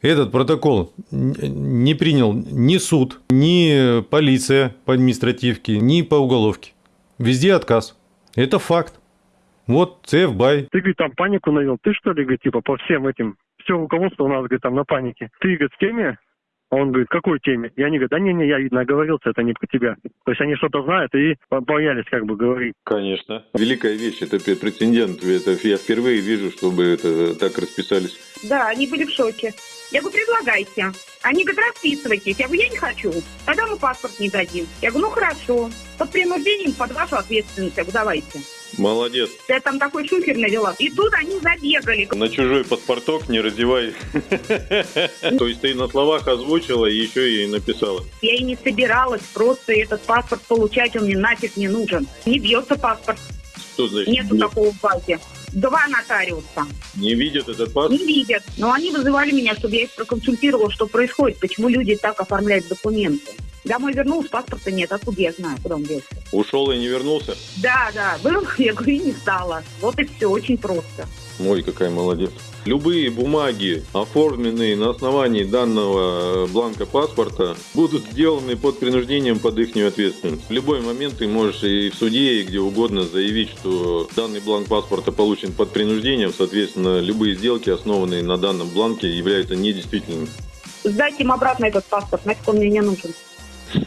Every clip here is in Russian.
Этот протокол не принял ни суд, ни полиция по административке, ни по уголовке. Везде отказ. Это факт. Вот ЦФ Бай. Ты, говорит, там панику навел. Ты что ли, говорит, типа, по всем этим все руководство у нас, говорит, там на панике. Ты, говорит, в теме? А он говорит, какой теме? И они говорят, да не-не, я, видно, оговорился, это не про тебя. То есть они что-то знают и боялись как бы говорить. Конечно. Великая вещь, это прецедент. Это я впервые вижу, чтобы это так расписались. Да, они были в шоке. Я говорю, предлагайте. Они говорят, расписывайтесь. Я говорю, я не хочу. Тогда мы паспорт не дадим. Я говорю, ну хорошо. Под принуждением, под вашу ответственность. Я говорю, давайте. Молодец. Я там такой шухер навела. И тут они забегали. На чужой паспорток не раздевай. То есть ты на словах озвучила и еще и написала. Я и не собиралась просто этот паспорт получать, он мне нафиг не нужен. Не бьется паспорт. Что значит? Нету такого в базе. Два нотариуса. Не видят этот паспорт? Не видят. Но они вызывали меня, чтобы я их проконсультировала, что происходит, почему люди так оформляют документы. Домой вернулся, паспорта нет, откуда я знаю, куда он делся. Ушел и не вернулся? Да, да, был, я говорю, и не стало. Вот и все, очень просто. Ой, какая молодец. Любые бумаги, оформленные на основании данного бланка паспорта, будут сделаны под принуждением под их ответственность. В любой момент ты можешь и в суде, и где угодно заявить, что данный бланк паспорта получен под принуждением, соответственно, любые сделки, основанные на данном бланке, являются недействительными. Сдайте им обратно этот паспорт, нафиг он мне не нужен.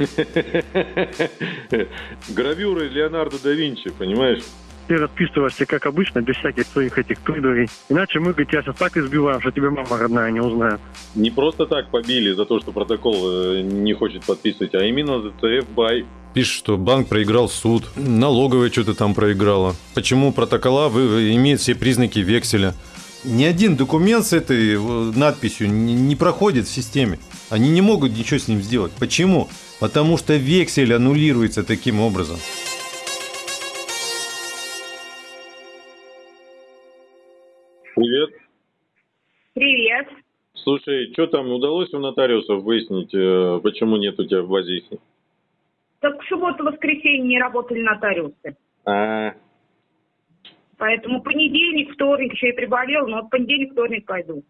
Гравюры Леонардо да Винчи, понимаешь? Ты расписываешься, как обычно, без всяких своих этих придурей. Иначе мы, говорит, тебя сейчас так избиваем, что тебе мама родная не узнает. Не просто так побили за то, что протокол э, не хочет подписывать, а именно за ТФ бай. Пишет, что банк проиграл суд, налоговая что-то там проиграла. Почему протокола вы, имеют все признаки векселя? Ни один документ с этой э, надписью не проходит в системе. Они не могут ничего с ним сделать. Почему? Потому что вексель аннулируется таким образом. Привет. Слушай, что там удалось у нотариусов выяснить, э, почему нет у тебя в базе их? Так в субботу-воскресенье не работали нотариусы. А, Поэтому понедельник, вторник, еще и приболел, но в понедельник, вторник пойду.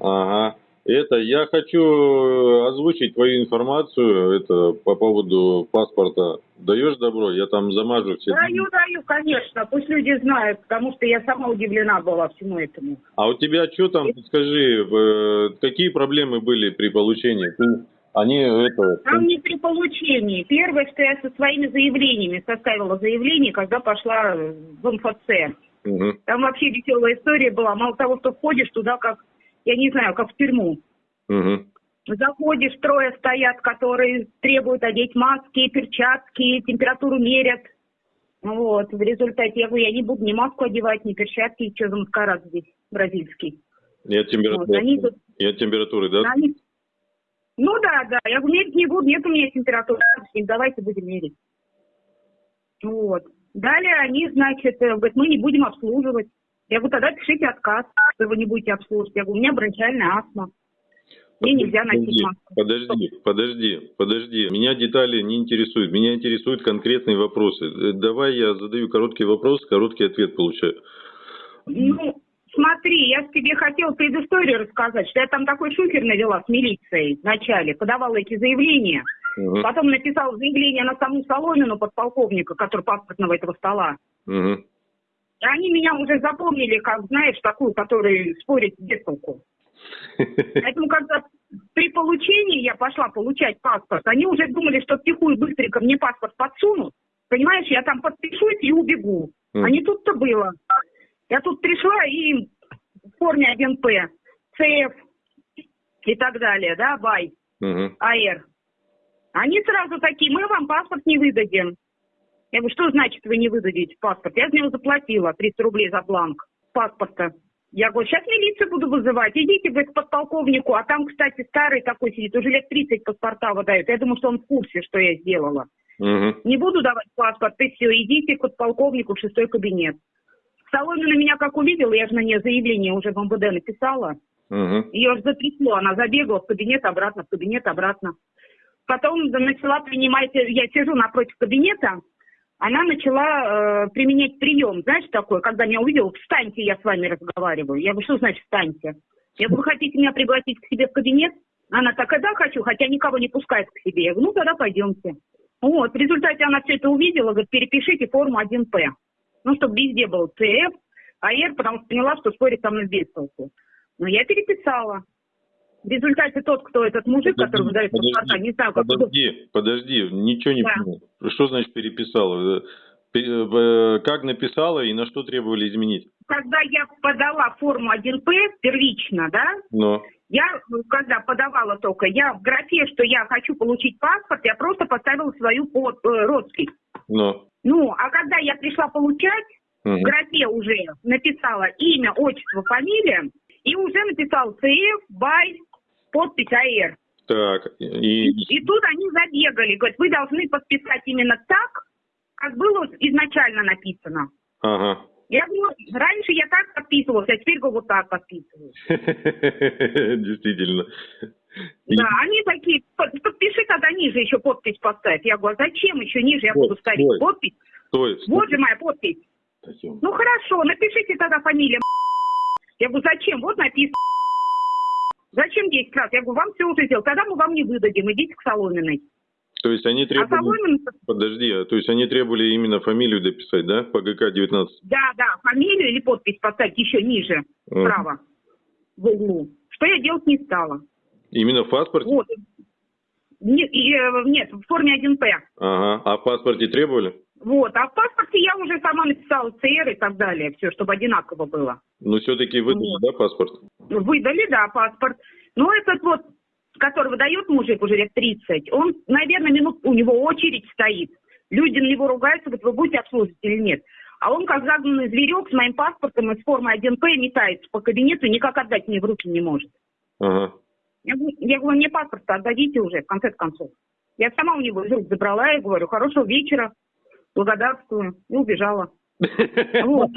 ага. Это, я хочу э, озвучить твою информацию, это по поводу паспорта. Даешь добро? Я там замажу все. Даю, даю, конечно. Пусть люди знают, потому что я сама удивлена была всему этому. А у тебя что там, скажи, э, какие проблемы были при получении? Ты, они это... Там не при получении. Первое, что я со своими заявлениями составила заявление, когда пошла в МФЦ. Мгм. Там вообще веселая история была. Мало того, что входишь туда, как, я не знаю, как в тюрьму. Мгм. Заходишь, трое стоят, которые требуют одеть маски, перчатки, температуру мерят. Вот, в результате я говорю, я не буду ни маску одевать, ни перчатки, что за маскарад здесь бразильский. От температуры, Вот, они тут- от температуры, да? Они- Ну да, да, я говорю, мерить не буду, нет у меня температуры, давайте будем мерить. Вот. Далее они, значит, э, говорят, мы не будем обслуживать. Я говорю, тогда пишите отказ, что вы не будете обслуживать. Я говорю, у меня бронхиальная астма. Мне нельзя носить маску. Подожди, подожди, подожди. Меня детали не интересуют. Меня интересуют конкретные вопросы. Э, Давай я задаю короткий вопрос, короткий ответ получаю. Ну, смотри, я тебе хотела предысторию рассказать, что я там такой шухер навела с милицией вначале, подавала эти заявления. Мгм, Потом написала заявление на саму Соломину, подполковника, который паспортного этого стола. мгм. Они меня уже запомнили, как, знаешь, такую, которая спорит без толку. Поэтому, когда при получении я пошла получать паспорт, они уже думали, что втихую быстренько мне паспорт подсунут. Понимаешь, я там подпишусь и убегу. Мгм. А не тут-то было. Я тут пришла и в форме 1П, ЦФ и так далее, да, БАЙ, Мгм. АР. Они сразу такие, мы вам паспорт не выдадим. Я говорю, что значит вы не выдадите паспорт? Я за него заплатила 300 рублей за бланк паспорта. Я говорю, сейчас милицию буду вызывать. Идите, говорит, к подполковнику. А там, кстати, старый такой сидит, уже лет 30 паспорта выдают. Я думаю, что он в курсе, что я сделала. Мгм. Не буду давать паспорт, и все, идите к подполковнику в шестой кабинет. Соломина меня как увидела, я же на нее заявление уже в МВД написала. Мгм. Ее же затрясло, она забегала в кабинет обратно, в кабинет обратно. Потом начала принимать, я сижу напротив кабинета, она начала э, применять прием, знаешь, такой, когда меня увидела, встаньте, я с вами разговариваю. Я говорю, что значит встаньте? Я говорю, вы хотите меня пригласить к себе в кабинет? Она такая, да, хочу, хотя никого не пускает к себе. Я говорю, ну тогда пойдемте. Вот, в результате она все это увидела, говорит, перепишите форму 1П. Ну, чтобы везде был ЦФ, АР, потому что поняла, что спорить со мной без толку. Но я переписала. В результате тот, кто этот мужик, Подожди, который выдает паспорта, не знаю, как... Подожди, подожди, ничего не Да. понял. Что значит переписала? Э, э, Как написала и на что требовали изменить? Когда я подала форму 1П первично, да, Но, я, ну, когда подавала только, я в графе, что я хочу получить паспорт, я просто поставила свою под, э, роспись. но. Ну, а когда я пришла получать, в Мгм. графе уже написала имя, отчество, фамилия, и уже написал ЦФ, БАЙ, подпись АР. Так, и, И тут они забегали, говорят, вы должны подписать именно так, как было изначально написано. ага. Я говорю, раньше я так подписывалась, а теперь вот так подписываюсь. Действительно. И- Да, они такие, «Под- подпиши тогда ниже еще подпись поставь. Я говорю, а зачем еще ниже я буду ставить подпись? Вот же моя подпись. Ну хорошо, напишите тогда фамилия. Я говорю, зачем? Вот написано. Зачем 10 раз? Я говорю, вам все уже сделал. Тогда мы вам не выдадим. Идите к Соломиной. То есть они А требовали... Соломин, Подожди, а то есть они требовали именно фамилию дописать, да, по ГК-19? да, да, фамилию или подпись поставить еще ниже, справа, в углу. Что я делать не стала. Именно в паспорте? Вот. Не- и, э, нет, в форме 1П. Ага. А в паспорте требовали? Вот. А в паспорте я уже сама написала ЦР и так далее. Все, чтобы одинаково было. Ну, все-таки выдали, Вот. да, паспорт? Выдали, да, паспорт. Но этот вот, который выдает мужик уже лет 30, он, наверное, минут, у него очередь стоит. Люди на него ругаются, говорят, вы будете обслуживать или нет. А он, как загнанный зверек, с моим паспортом и с формой 1П метается по кабинету, никак отдать мне в руки не может. Ага. Я говорю, я говорю, мне паспорт отдадите уже, в конце концов. Я сама у него из рук забрала и говорю, хорошего вечера, благодарствую, и убежала. Вот.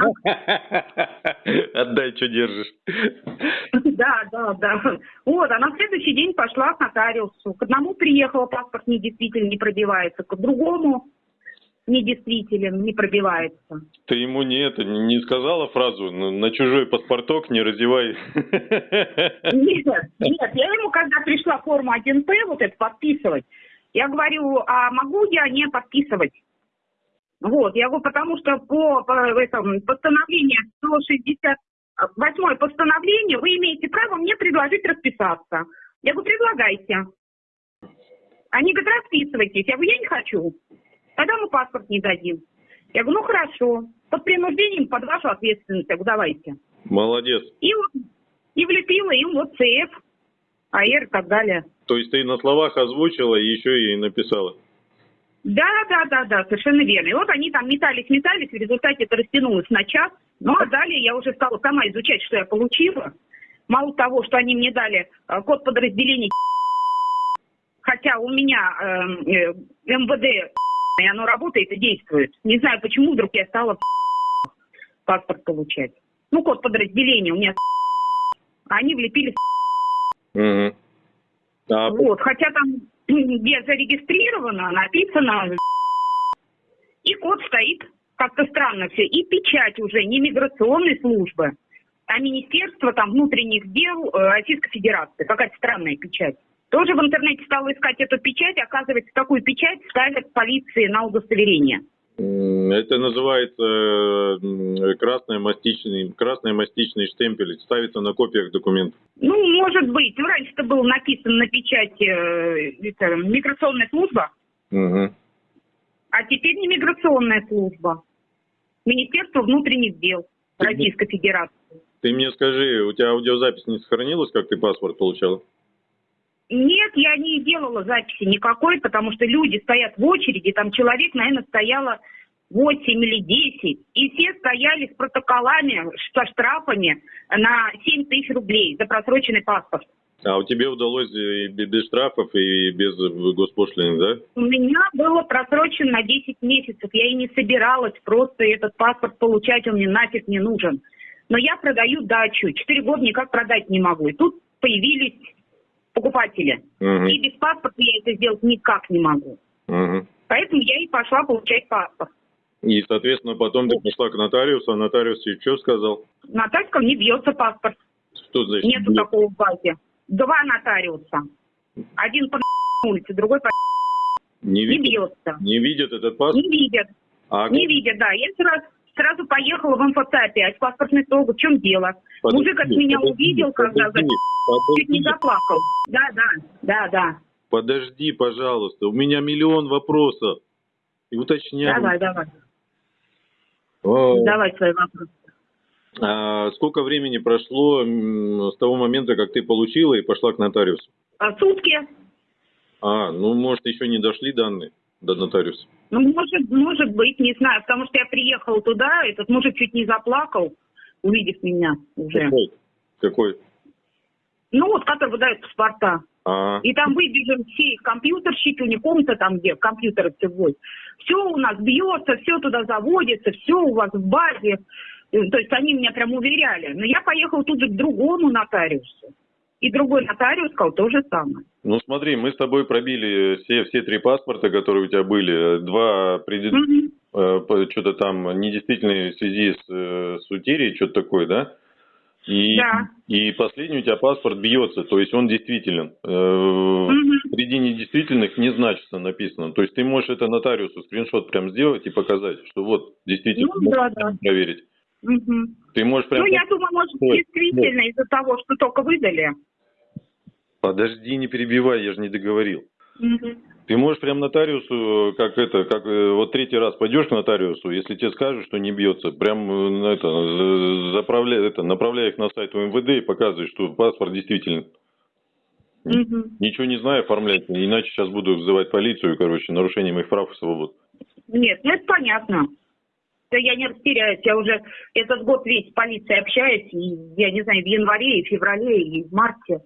Отдай, что держишь. Да, да, да. Вот, а на следующий день пошла к нотариусу. К одному приехала, паспорт недействителен, не пробивается, к другому недействителен, не пробивается. Ты ему не это не сказала фразу «На- на чужой паспорток не разевай. Нет, нет, я ему, когда пришла форму 1П, вот это подписывать, я говорю, а могу я не подписывать? Вот, я говорю, потому что по, по этому, постановлению 168 постановление вы имеете право мне предложить расписаться. Я говорю, предлагайте. Они говорят, расписывайтесь. Я говорю, я не хочу. Тогда мы паспорт не дадим. Я говорю, ну хорошо. Под принуждением, под вашу ответственность. Я говорю, давайте. Молодец. И вот и влепила им вот ЦФ, АР и так далее. То есть ты на словах озвучила и еще и написала. Да, да, да, да, совершенно верно. И вот они там метались, метались, в результате это растянулось на час. Ну, а далее я уже стала сама изучать, что я получила. Мало того, что они мне дали э, код подразделения, хотя у меня э, э, МВД, и оно работает и действует. Не знаю, почему вдруг я стала паспорт получать. Ну, код подразделения у меня они влепили Мгм. А Вот, хотя там где зарегистрировано, написано, и код стоит как-то странно все, и печать уже не миграционной службы, а Министерство там внутренних дел э, Российской Федерации, какая-то странная печать. Тоже в интернете стала искать эту печать, оказывается, такую печать ставят полиции на удостоверение. Это называется м, красный мастичный, красный мастичный штемпель. Ставится на копиях документов. Ну, может быть, ну, раньше это было написано на печати э, это, миграционная служба, Мгм. А теперь не миграционная служба. Министерство внутренних дел Российской Федерации. Ты мне скажи, у тебя аудиозапись не сохранилась, как ты паспорт получала? Нет, я не делала записи никакой, потому что люди стоят в очереди, там человек, наверное, стояло 8 или 10, и все стояли с протоколами, со штрафами на 7 тысяч рублей за просроченный паспорт. А у тебя удалось и бе- без штрафов и без госпошлины, да? У меня было просрочено на 10 месяцев. Я и не собиралась просто этот паспорт получать, он мне нафиг не нужен. Но я продаю дачу. Четыре года никак продать не могу. И тут появились покупатели. Мгм. И без паспорта я это сделать никак не могу. Мгм. Поэтому я и пошла получать паспорт. И, соответственно, потом ты пошла к нотариусу, а нотариус тебе что сказал? На тачках не бьется паспорт. Что значит? Нету бьет? такого в базе. Два нотариуса. Один по улице, другой по Не не бьется. не видят этот паспорт? Не видят. А Не видят, да. Я сразу, сразу поехала в МФЦ опять, в паспортный стол. В чем дело? Подожди, Мужик от меня подожди, увидел, когда подожди, чуть не подожди, заплакал. Да, да, да, да. подожди, пожалуйста. У меня миллион вопросов. И уточняю. Давай, давай. А, Давай свои вопросы. а сколько времени прошло с того момента, как ты получила и пошла к нотариусу? А сутки? А, ну, может, еще не дошли данные до нотариуса. Ну, может, может быть, не знаю, потому что я приехала туда, этот мужик чуть не заплакал, увидев меня уже. Какой? Какой? Ну, вот, который выдает паспорта. А, И там выбежали все компьютерщики, у них комната там, где компьютеры все вводят. Все у нас бьется, все туда заводится, все у вас в базе. Э, То есть они меня прям уверяли. Но я поехала тут же к другому нотариусу. И другой нотариус сказал то же самое. ну смотри, мы с тобой пробили все, все три паспорта, которые у тебя были. Два предыд... Мгм. Э, что-то там недействительные в связи с, э, с утерей, что-то такое, да? И, Да. и последний у тебя паспорт бьется, то есть он действителен. Мгм. Среди недействительных не значится написано. То есть ты можешь это нотариусу скриншот прям сделать и показать, что вот действительно Ну, да, да. проверить. Мгм. Ты можешь прям... Ну, я думаю, может, действительно из-за того, что только выдали. Подожди, не перебивай, я же не договорил. Мгм. Ты можешь прям нотариусу, как это, как э, вот третий раз пойдешь к нотариусу, если тебе скажут, что не бьется, прям э, это, за- заправляй, это, направляй их на сайт УМВД и показывай, что паспорт действительно. Мгм. Ничего не знаю оформлять, иначе сейчас буду вызывать полицию, короче, нарушение моих прав и свобод. Нет, ну это понятно. Да я не растеряюсь, я уже этот год весь с полицией общаюсь, и я не знаю, в январе, и в феврале, и в марте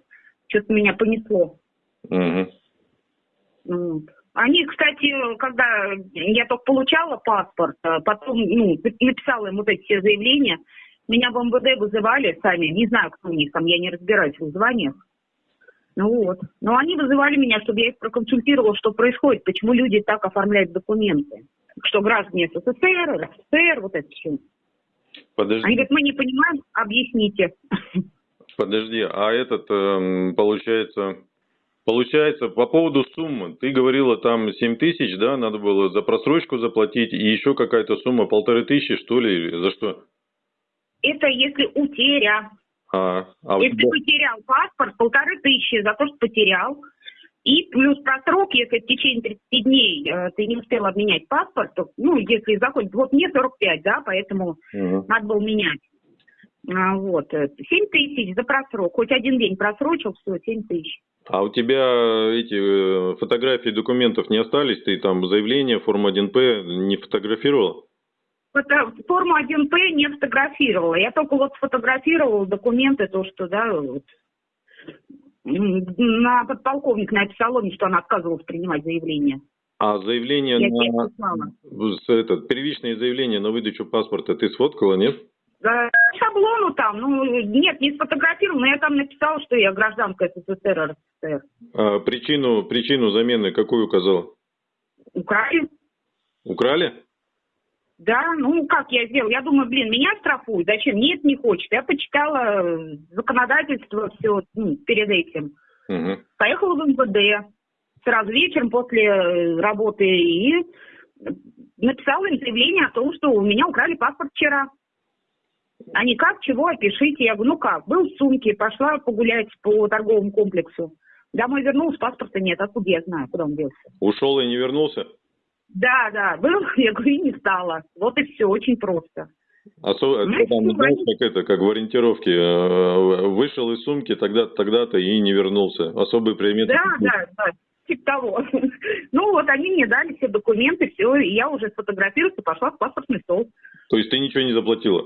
что-то меня понесло. Мгм. Вот. Они, кстати, когда я только получала паспорт, а потом ну, написала им вот эти все заявления, меня в МВД вызывали сами, не знаю, кто у них там, я не разбираюсь в званиях. Ну вот. Но они вызывали меня, чтобы я их проконсультировала, что происходит, почему люди так оформляют документы. Что граждане СССР, РСФСР, вот это все. Подожди, Они говорят, мы не понимаем, объясните. подожди, а этот, эм, получается, получается, по поводу суммы, ты говорила там 7 тысяч, да, надо было за просрочку заплатить, и еще какая-то сумма, полторы тысячи, что ли, за что? Это если утеря. А, а Если тебя- потерял паспорт, полторы тысячи за то, что потерял. И плюс просрок, если в течение 30 дней э, ты не успел обменять паспорт, то, ну, если заходит, вот мне 45, да, поэтому Мгм. надо было менять. А, вот, э, 7 тысяч за просрок. Хоть один день просрочил, все, 7 тысяч. А у тебя эти э, фотографии документов не остались? Ты там заявление, форма 1П не фотографировал? Фото- Форму 1П не фотографировала. Я только вот сфотографировала документы, то, что, да, вот, на подполковник написала мне, что она отказывалась принимать заявление. А заявление Я на... этот, первичное заявление на выдачу паспорта ты сфоткала, нет? Э, Шаблону там, ну, нет, не сфотографировала, но я там написала, что я гражданка СССР, РСФСР. А причину, причину замены какую указал? Украли. Украли? Да, ну как я сделала? Я думаю, блин, меня штрафуют. Зачем? Нет, не хочет. Я почитала э, законодательство все перед этим. Мгм. Поехала в МВД сразу вечером после э, работы и написала им заявление о том, что у меня украли паспорт вчера. Они как, чего, опишите. Я говорю, ну как, был в сумке, пошла погулять по торговому комплексу. Домой вернулась, паспорта нет. Откуда я знаю, куда он делся? Ушел и не вернулся? Да, да, был, я говорю, и не стала. Вот и все, очень просто. Осо- Ну, ты там, знаешь, как это, как в ориентировке, э, вышел из сумки тогда-то, тогда-то и не вернулся. Особые приметы. Да, да, да, типа того. Ну вот они мне дали все документы, все, и я уже сфотографировалась и пошла в паспортный стол. То есть ты ничего не заплатила?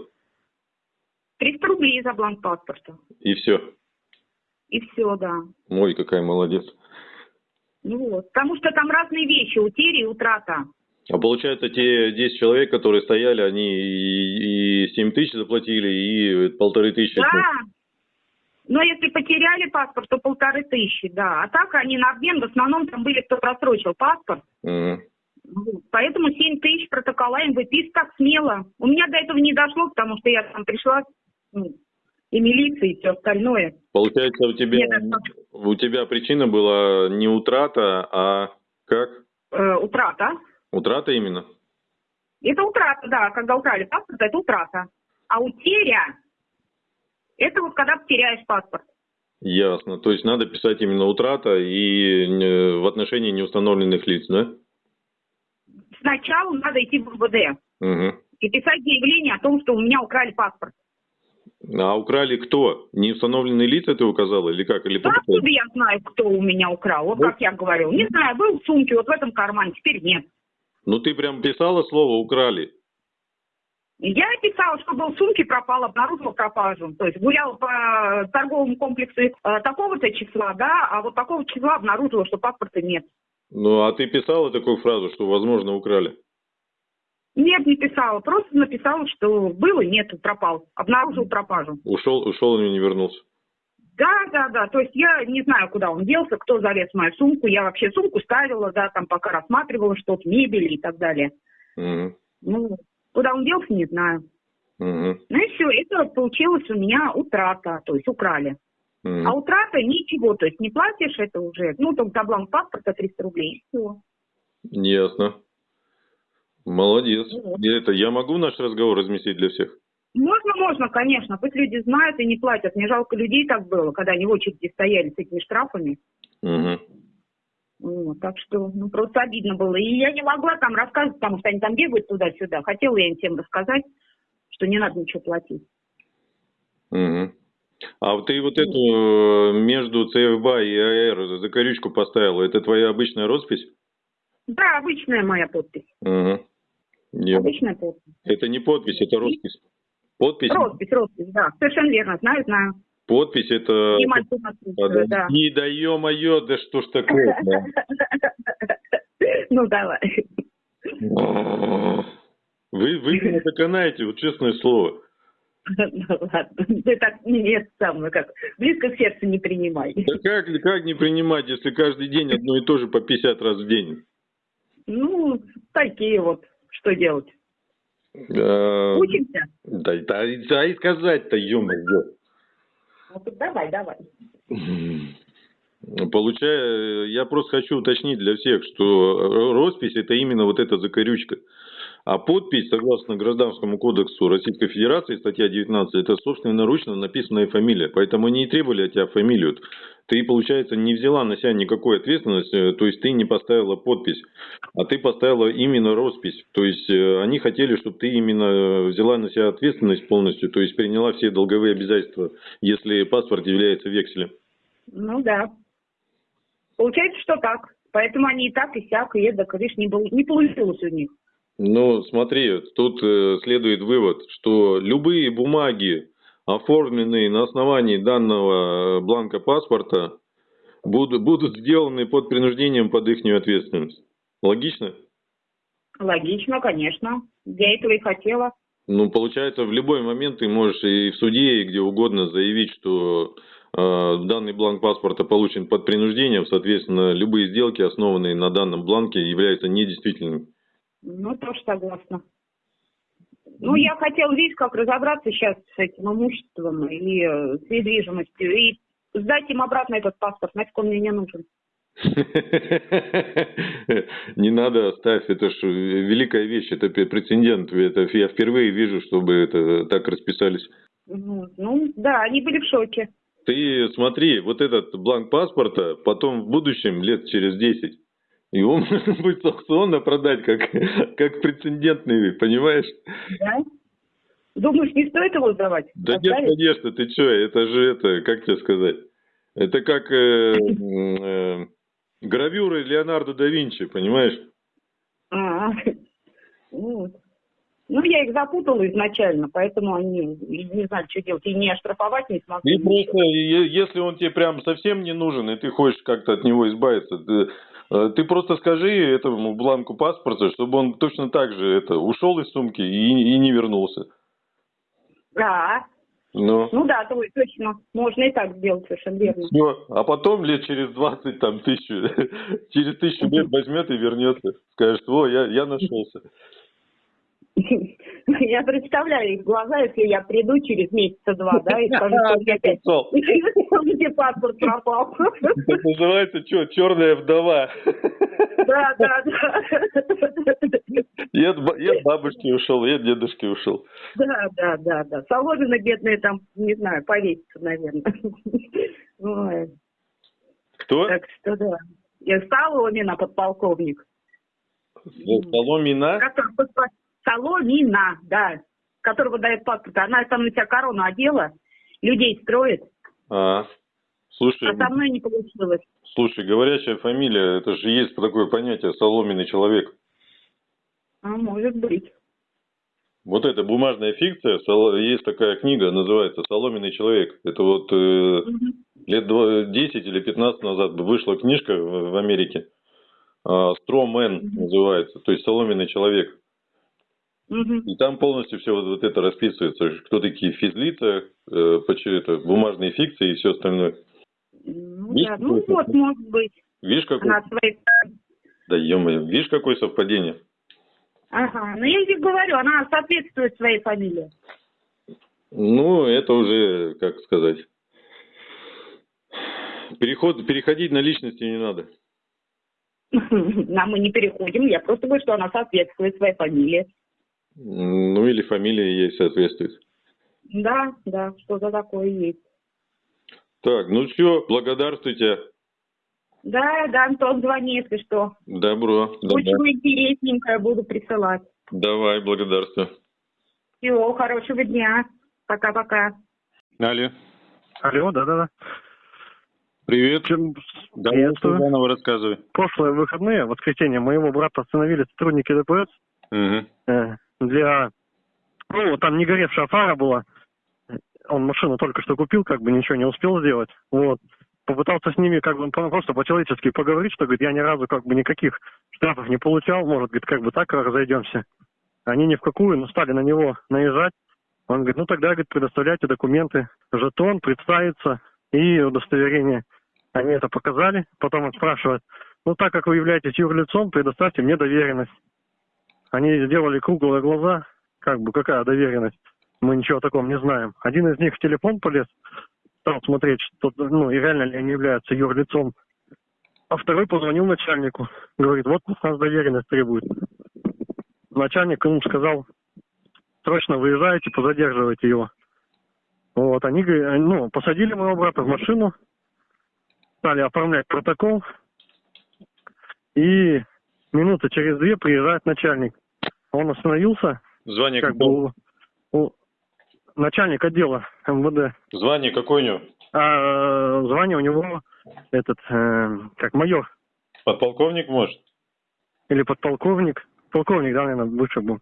300 рублей за бланк паспорта. И все. И все, да. Ой, какая молодец. Ну вот. Потому что там разные вещи, утери и утрата. А получается, те 10 человек, которые стояли, они и, и 7 тысяч заплатили, и полторы тысячи. Да. Но если потеряли паспорт, то полторы тысячи, да. А так они на обмен, в основном там были, кто просрочил паспорт. Вот. Поэтому 7 тысяч протокола им выписывать так смело. У меня до этого не дошло, потому что я там пришла, ну, и милиция, и все остальное. Получается, у тебя, Нет, у тебя причина была не утрата, а как? Э, утрата. Утрата именно? Это утрата, да. Когда украли паспорт, это утрата. А утеря, это вот когда потеряешь паспорт. Ясно. То есть надо писать именно утрата и э, в отношении неустановленных лиц, да? Сначала надо идти в МВД Угу. и писать заявление о том, что у меня украли паспорт. А украли кто? Неустановленные лица ты указала или как? Или Да откуда я знаю, кто у меня украл? Вот Вот. как я говорил. Не знаю, был в сумке, вот в этом кармане, теперь нет. Ну ты прям писала слово украли. Я писала, что был в сумке, пропал, обнаружила пропажу. То есть гуляла по торговому комплексу э, такого-то числа, да, а вот такого числа обнаружила, что паспорта нет. Ну а ты писала такую фразу, что возможно украли? Нет, не писала, просто написала, что было, нет, пропал. Обнаружил пропажу. Ушел, ушел и не вернулся. Да, да, да. То есть я не знаю, куда он делся, кто залез в мою сумку. Я вообще сумку ставила, да, там пока рассматривала что-то, мебель и так далее. Угу. Ну, куда он делся, не знаю. Угу. Ну и все, это получилось у меня утрата, то есть украли. А утрата ничего, то есть не платишь, это уже, ну, там таблан паспорта 300 рублей, и все. Ясно. Молодец. Вот. И Это я могу наш разговор разместить для всех? Можно, можно, конечно, пусть люди знают и не платят. Мне жалко людей так было, когда они в очереди стояли с этими штрафами. Угу. Вот, так что, ну, просто обидно было. И я не могла там рассказывать, потому что они там бегают туда-сюда. Хотела я им всем рассказать, что не надо ничего платить. Угу. А вот ты вот эту э, между ЦФБА и АР закорючку поставила, это твоя обычная роспись? Да, обычная моя подпись. Угу. Обычная подпись. Это не подпись, это роспись. Подпись, Роспись, роспись, да. Совершенно верно, знаю, знаю. подпись это... И написано, да. Ё-моё, да что ж такое Ну, давай. Вы, вы меня доконаете, вот честное слово. Ну, ладно. Ты так нет самое, как близко к сердцу не принимай. Да как, как не принимать, если каждый день одно и то же по 50 раз в день? Ну, такие вот, что делать? А, Учимся? Да, да, да и сказать-то, ё-моё. Ну, давай, давай. Получая, я просто хочу уточнить для всех, что роспись это именно вот эта закорючка. А подпись, согласно Гражданскому кодексу Российской Федерации, статья 19, это собственноручно написанная фамилия. Поэтому они и требовали от тебя фамилию. Ты, получается, не взяла на себя никакой ответственности, то есть ты не поставила подпись, а ты поставила именно роспись. То есть э, они хотели, чтобы ты именно взяла на себя ответственность полностью, то есть приняла все долговые обязательства, если паспорт является векселем. Ну, да. Получается, что так. Поэтому они и так, и сяк, и эдак, видишь, не, был- не получилось у них. Ну, смотри, тут э, следует вывод, что любые бумаги, оформленные на основании данного э, бланка паспорта, будут, будут сделаны под принуждением под их ответственность. Логично? Логично, конечно. Я этого и хотела. Ну, получается, в любой момент ты можешь и в суде, и где угодно заявить, что э, данный бланк паспорта получен под принуждением, соответственно, любые сделки, основанные на данном бланке, являются недействительными. Ну, тоже согласна. Ну, я хотела, видишь, как разобраться сейчас с этим имуществом и э, с недвижимостью, и сдать им обратно этот паспорт, нафиг он мне не нужен. Не надо оставь, это ж великая вещь, это прецедент. Это я впервые вижу, чтобы это так расписались. Ну, ну, да, они были в шоке. Ты смотри, вот этот бланк паспорта потом в будущем, лет через 10, его можно будет аукционно продать как, как прецедентный, понимаешь? Да? Думаешь, не стоит его сдавать? Да нет, Оставить? конечно, ты что, это же это, как тебе сказать? Это как э, э, гравюры Леонардо да Винчи, понимаешь? А, вот. Ну, я их запутала изначально, поэтому они не знали, что делать. И не оштрафовать не смогли. И просто, если он тебе прям совсем не нужен, и ты хочешь как-то от него избавиться, ты, ты просто скажи этому бланку паспорта, чтобы он точно так же это ушел из сумки и, и не вернулся. Да, Ну, ну да, то- точно. Можно и так сделать, совершенно верно. всё. А потом лет через 20, там, тысячу, через тысячу лет возьмет и вернется. Скажет, о, я, я нашелся. Я представляю их глаза, если я приду через месяца два, да, и скажу, что опять где паспорт пропал. Это называется что, черная вдова. Да, да, да. Я от, я бабушки ушел, я от дедушки ушел. Да, да, да, да. Соломина бедная там, не знаю, повесится, наверное. Ой. Кто? Так что да. Я Соломина, подполковник. Соломина? Который Соломина, да. Которого дает паспорт. Она там на себя корону одела, людей строит, А, слушай, а со мной не получилось. слушай, говорящая фамилия, это же есть такое понятие соломенный человек. А может быть. Вот эта бумажная фикция, есть такая книга, называется «Соломенный человек». Это вот э, Мгм. лет два- 10 или 15 назад вышла книжка в, в Америке. «Стромен» Мгм. называется, то есть «Соломенный человек». Мгм. И там полностью все вот, вот это расписывается, кто такие физлица, э, почему это, бумажные фикции и все остальное. Ну Есть да, ну вот, может быть. Видишь, какой, Она своей... да ё видишь, какое совпадение? Ага, ну я и говорю, она соответствует своей фамилии. Ну, это уже, как сказать, переход, переходить на личности не надо. Нам мы не переходим, я просто говорю, что она соответствует своей фамилии. Ну, или фамилия ей соответствует. Да, да, что-то такое есть. Так, ну все, благодарствуйте. Да, да, Антон, звони, если что. Добро. Очень Давай, интересненькое буду присылать. Давай благодарствую. Всего хорошего дня. Пока-пока. Алло, Алло, да-да-да. привет. Чем- Давай, заново рассказывай. Прошлые выходные, в воскресенье, моего брата остановили сотрудники ДПС э, для... Ну, там не горевшая фара была. Он машину только что купил, как бы ничего не успел сделать. Вот. Попытался с ними как бы просто по-человечески поговорить, что, говорит, я ни разу как бы никаких штрафов не получал, может, говорит, как бы так разойдемся. Они ни в какую, но стали на него наезжать. Он говорит, ну тогда, говорит, предоставляйте документы, жетон, представиться и удостоверение. Они это показали, потом он спрашивает, ну так как вы являетесь юрлицом, предоставьте мне доверенность. Они сделали круглые глаза, как бы какая доверенность, мы ничего о таком не знаем. Один из них в телефон полез, стал смотреть, что, ну и реально ли они являются юрлицом. А второй позвонил начальнику, говорит, вот у нас доверенность требует. Начальник ему сказал, срочно выезжаете, позадерживайте его. Вот, они, ну, посадили моего брата в машину, стали оформлять протокол, и минуты через две приезжает начальник. Он остановился, Звание как бы какое? у, у- начальник отдела МВД. Звание какое у него? А звание у него этот, э, как майор Подполковник, может? или подполковник. Полковник, да, наверное, лучше был.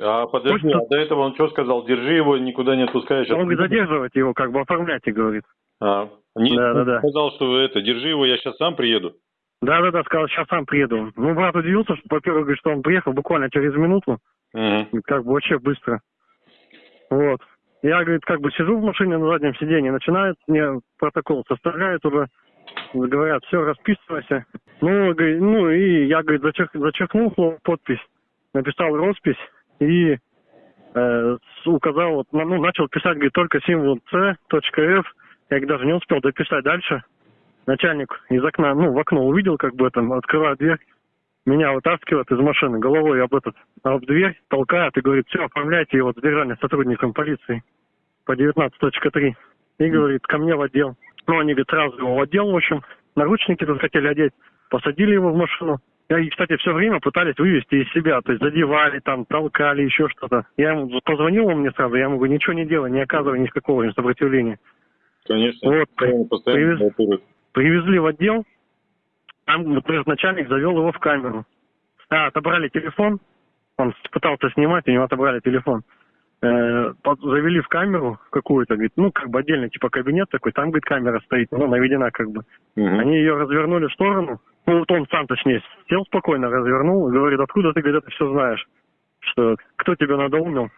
А подожди, Может, а до этого он что сказал? Держи его, никуда не отпускай. сейчас Он говорит, задерживать его, как бы оформляйте, говорит. А, не, Да, да, да. сказал, что это, держи его, я сейчас сам приеду. Да-да-да, сказал, сейчас сам приеду. Ну, брат удивился, что, во-первых, говорит, что он приехал буквально через минуту. Говорит, как бы вообще быстро. Вот. Я, говорит, как бы сижу в машине на заднем сиденье, начинают мне протокол составляют уже, говорят, все, расписывайся. Ну, говорит, ну и я, говорит, зачерк, зачеркнул слово подпись, написал роспись и э, с- указал, вот, ну, начал писать, говорит, только символ C, точка F. Я говорит, даже не успел дописать дальше. Начальник из окна, ну, в окно увидел, как бы там, открывает дверь, меня вытаскивает из машины головой об этот, об дверь, толкает и говорит, все, оформляйте его задержание сотрудником полиции по 19.3. И говорит, ко мне в отдел. Ну, они, говорит, сразу его в отдел, в общем, наручники тут хотели одеть, посадили его в машину. И, кстати, все время пытались вывести из себя, то есть задевали там, толкали, еще что-то. Я ему позвонил он мне сразу, я ему говорю, ничего не делай, не оказывай никакого сопротивления. Конечно. Вот, привез-. Привезли в отдел, там, например, начальник завел его в камеру. А, отобрали телефон, он пытался снимать, у него отобрали телефон. Э, под- завели в камеру какую-то, говорит, ну, как бы отдельно, типа кабинет такой, там, говорит, камера стоит, ну, наведена как бы. Мгм. Они ее развернули в сторону, ну, вот он сам, точнее, сел спокойно, развернул, говорит, откуда ты, говорит, это все знаешь? Что, кто тебя надоумил?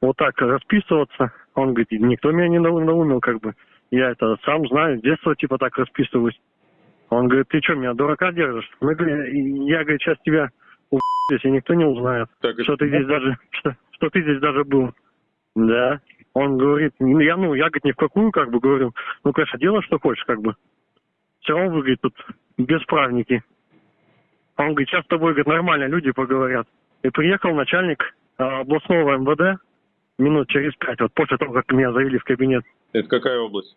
Вот так расписываться. Он говорит, никто меня не надоумил, как бы. Я это сам знаю, с детства, типа, так расписываюсь. Он говорит, ты что, меня дурака держишь? Мы, я, говорит, сейчас тебя здесь и никто не узнает, Так, что ты здесь даже, что, что ты здесь даже был. Да. Он говорит, ну, я, ну, я, говорит, ни в какую, как бы, говорю, ну, конечно, делай, что хочешь, как бы. Все равно вы, говорит, тут бесправники. Он говорит, сейчас с тобой, говорит, нормально люди поговорят. И приехал начальник а, областного МВД минут через пять, вот после того, как меня завели в кабинет Это какая область?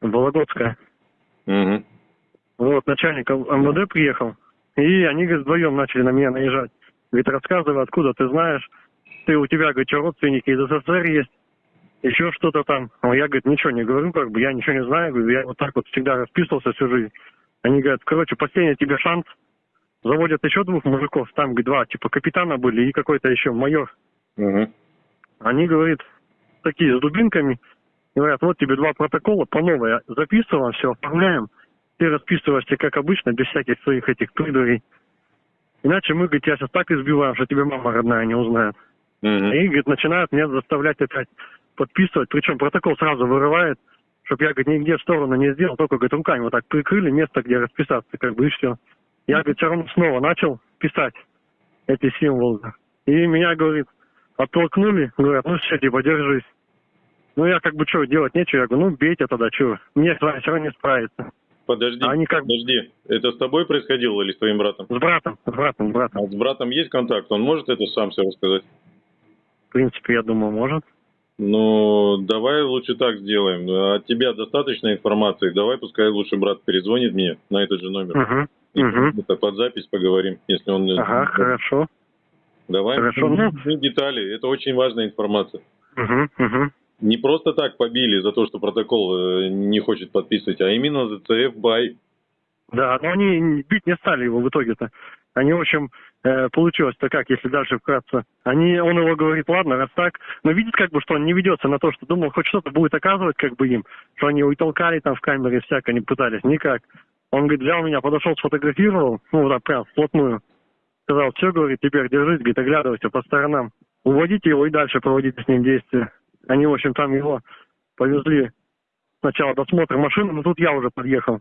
Вологодская. Угу. Вот, начальник МВД приехал, и они, говорит, вдвоем начали на меня наезжать. Говорит, рассказывай, откуда ты знаешь, ты у тебя, говорит, что родственники из СССР есть, еще что-то там. А я, говорит, ничего не говорю, как бы, я ничего не знаю, говорю, я вот так вот всегда расписывался всю жизнь. Они говорят, короче, последний тебе шанс, заводят еще двух мужиков, там, говорит, два, типа, капитана были и какой-то еще майор. Угу. Они, говорит, такие с дубинками, говорят, вот тебе два протокола по новой, записываем, все, оформляем. Ты расписываешься, как обычно, без всяких своих этих придурей. Иначе мы, говорит, тебя сейчас так избиваем, что тебе мама родная не узнает. И, говорит, начинают меня заставлять опять подписывать. Причем протокол сразу вырывает, чтобы я, говорит, нигде в сторону не сделал, только, говорит, руками вот так прикрыли место, где расписаться, как бы, и все. Я, говорит, все равно снова начал писать эти символы. И меня, говорит, оттолкнули, говорят, ну все, типа, держись. Ну, я как бы, что, делать нечего. Я говорю, ну, бейте тогда, что. Мне с вами все равно не справиться. Подожди, Они как- подожди. Это с тобой происходило или с твоим братом? С братом, с братом, с братом. А с братом есть контакт? Он может это сам все рассказать? В принципе, я думаю, может. Ну, давай лучше так сделаем. От тебя достаточно информации. Давай, пускай лучше брат перезвонит мне на этот же номер. Угу. И Угу. это под запись поговорим, если он... Ага, хорошо. Давай. Хорошо, ну. Детали. Это очень важная информация. Угу, угу. Не просто так побили за то, что протокол э, не хочет подписывать, а именно за ЦФ бай. Да, но они бить не стали его в итоге-то. Они, в общем, э, получилось-то как, если дальше вкратце. Они, он его говорит, ладно, раз так, но видит как бы, что он не ведется на то, что думал, хоть что-то будет оказывать как бы им, что они его и толкали там в камере, всяко не пытались, никак. Он, говорит, взял меня, подошел, сфотографировал, ну, так прям, вплотную. Сказал, все, говорит, теперь держись, говорит, оглядывайся по сторонам. Уводите его и дальше проводите с ним действия. Они, в общем, там его повезли сначала досмотр машины, но тут я уже подъехал.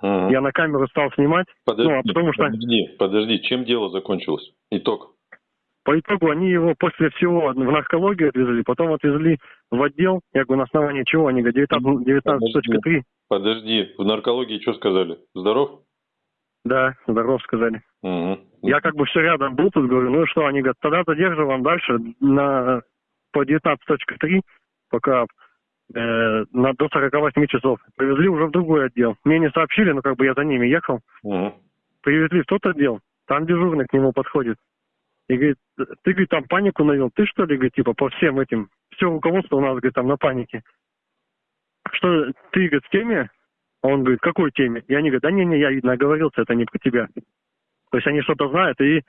Ага. Я на камеру стал снимать. Подожди, ну, а потому что подожди, подожди, чем дело закончилось? Итог. по итогу они его после всего в наркологию отвезли, потом отвезли в отдел. Я говорю, на основании чего? Они говорят, 19 19.3. Подожди, в наркологии что сказали? Здоров? Да, здоров, сказали. Угу. Я как бы все рядом был тут, говорю, ну и что, они говорят, тогда задерживаем дальше на, по 19.3, пока э, на, до 48 часов. Привезли уже в другой отдел. Мне не сообщили, но как бы я за ними ехал. Угу. Привезли в тот отдел, там дежурный к нему подходит. И говорит, ты, говорит, там панику навел. Ты что ли, говорит, типа, по всем этим, все руководство у нас, говорит, там на панике. Что, ты, говорит, в теме? А он говорит, какой теме? И они говорят, да не-не, я, видно, оговорился, это не про тебя. То есть они что-то знают и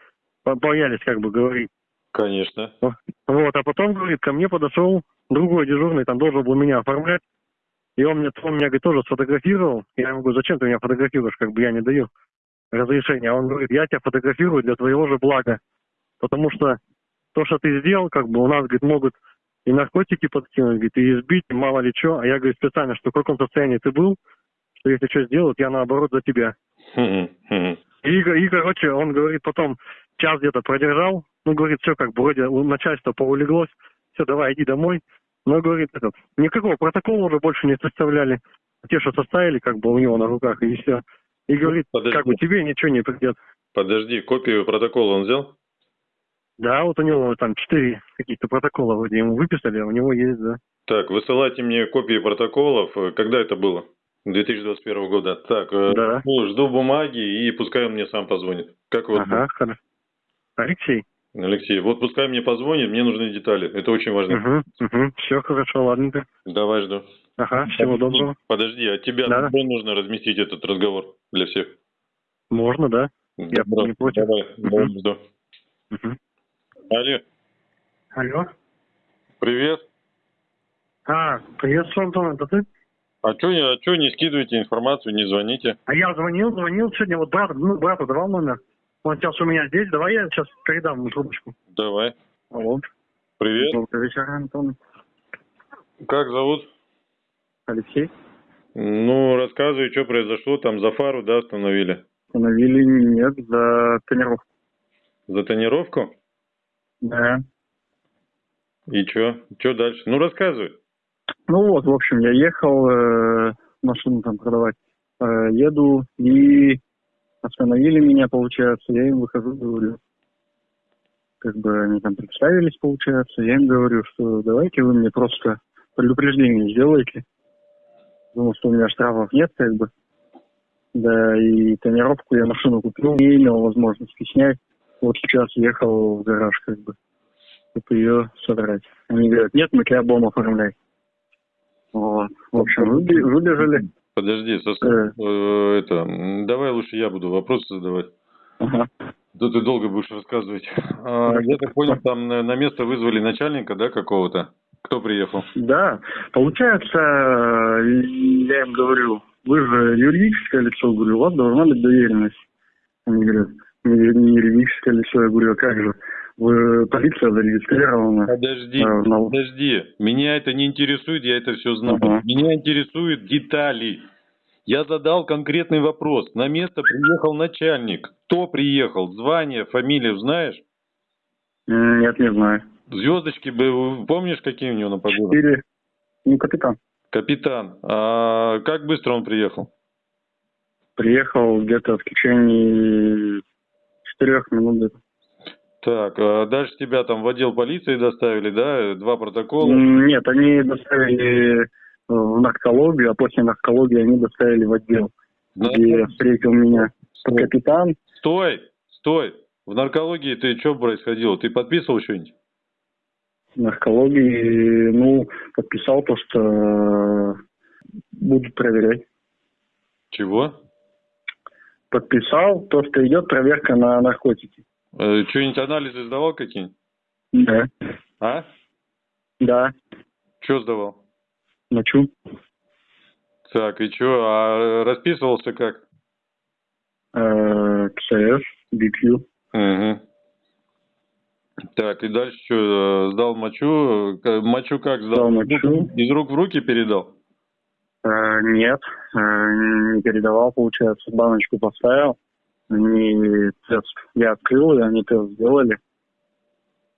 боялись как бы говорить. Конечно. Вот, а потом, говорит, ко мне подошел другой дежурный, там должен был меня оформлять. И он мне, он меня, говорит, тоже сфотографировал. Я ему говорю, зачем ты меня фотографируешь, как бы я не даю разрешения. А он говорит, я тебя фотографирую для твоего же блага. Потому что то, что ты сделал, как бы у нас, говорит, могут и наркотики подкинуть, говорит, и избить, и мало ли что. А я, говорю, специально, что в каком состоянии ты был, что если что сделают, я наоборот за тебя. И, и, короче, он говорит, потом час где-то продержал, ну, говорит, все, как бы, вроде у начальства поулеглось, все, давай, иди домой. Но, говорит, этот, никакого протокола уже больше не составляли. Те, что составили, как бы, у него на руках, и все. И говорит, Подожди. как бы, тебе ничего не придет. Подожди, копию протокола он взял? Да, вот у него там четыре каких-то протокола вроде ему выписали, а у него есть, да. Так, высылайте мне копии протоколов. Когда это было? 2021 года. Так, э, Да. ну, жду бумаги и пускай он мне сам позвонит. Как вот, Ага, хорошо. Алексей? Алексей, вот пускай мне позвонит, мне нужны детали. Это очень важно. Угу, угу, все хорошо, ладненько. Давай жду. Ага, всего доброго. Подожди, а тебя Да. где нужно разместить этот разговор для всех? Можно, да? Я Добро. не против. Давай, Мгм. жду. Угу. Алло, Алло? привет. А, приветствую, Антон, это ты? А что а чё не скидываете информацию, не звоните? А я звонил, звонил сегодня, вот брат, ну, брату давал номер. Он сейчас у меня здесь, давай я сейчас передам ему трубочку. Давай. Алло. Привет. Добрый вечер, Антон. Как зовут? Алексей. Ну, рассказывай, что произошло. Там за фару, да, остановили? Установили нет за тренировку. За тонировку? Да. И чё? Чё дальше? Ну, рассказывай. Ну вот, в общем, я ехал э, машину там продавать. Э, еду и остановили меня, получается. Я им выхожу, говорю. Как бы они там представились, получается. Я им говорю, что давайте вы мне просто предупреждение сделайте. Думал, что у меня штрафов нет, как бы. Да, и тонировку я машину купил, не имел возможности снять. Вот сейчас ехал в гараж, как бы, чтобы ее содрать. Они говорят, нет, мы тебя бомб оформляй. Вот. В общем, выбежали. Подожди, Э. э, это, давай лучше я буду вопросы задавать. Ага. Да ты долго будешь рассказывать. А, я так понял, там на, место вызвали начальника, да, какого-то? Кто приехал? Да, получается, я им говорю, вы же юридическое лицо, говорю, у вас должна быть доверенность. Они говорят, не, не юридическое лицо, я говорю, а как же? Вы полиция зарегистрирована. Подожди, Э, на- подожди. Меня это не интересует, я это все знаю. Ага. Меня интересуют детали. Я задал конкретный вопрос. На место приехал начальник. Кто приехал? Звание, фамилию знаешь? Нет, не знаю. Звездочки, помнишь, какие у него на погонах? Четыре. Ну, капитан. Капитан. А как быстро он приехал? Приехал где-то в течение четырех минут. Так, а дальше тебя там в отдел полиции доставили, да? Два протокола. Нет, они доставили э, в наркологию, а после наркологии они доставили в отдел, На- где встретил меня капитан. Стой, стой. В наркологии ты что происходило? Ты подписывал что-нибудь? наркологии, ну, подписал то, что э, будут проверять. Чего? Подписал то, что идет проверка на наркотики. Э, что-нибудь анализы сдавал какие-нибудь? Да. А? Да. Что сдавал? Мочу. Так, и что? А расписывался как? Э, КСС, BQ. Угу. Так, и дальше что? Сдал мочу? Мочу как сдал? Сдал мочу. Из рук в руки передал? Э, нет, э, не передавал, получается. Баночку поставил. Они тест. Я открыл, и они тест сделали.